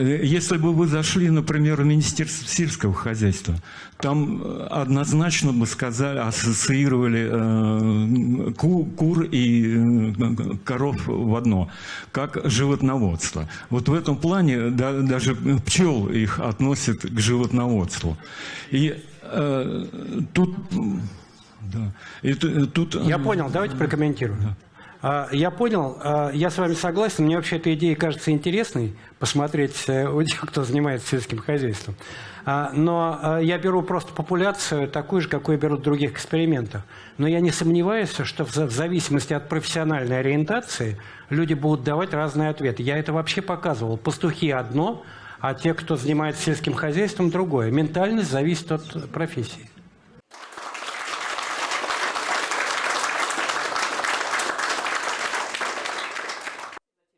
если бы вы зашли, например, в Министерство сельского хозяйства, там однозначно бы сказали, ассоциировали ку, кур и коров в одно, как животноводство. Вот в этом плане да, даже пчел их относят к животноводству. И э, тут Да. И т- тут... Я понял, давайте прокомментирую. А, Я понял, а, я с вами согласен. Мне вообще эта идея кажется интересной, посмотреть э, у тех, кто занимается сельским хозяйством. А, Но я беру просто популяцию такую же, какую берут в других экспериментах. Но я не сомневаюсь, что в зависимости от профессиональной ориентации люди будут давать разные ответы. Я это вообще показывал. Пастухи одно, а те, кто занимается сельским хозяйством, другое. Ментальность зависит от профессии.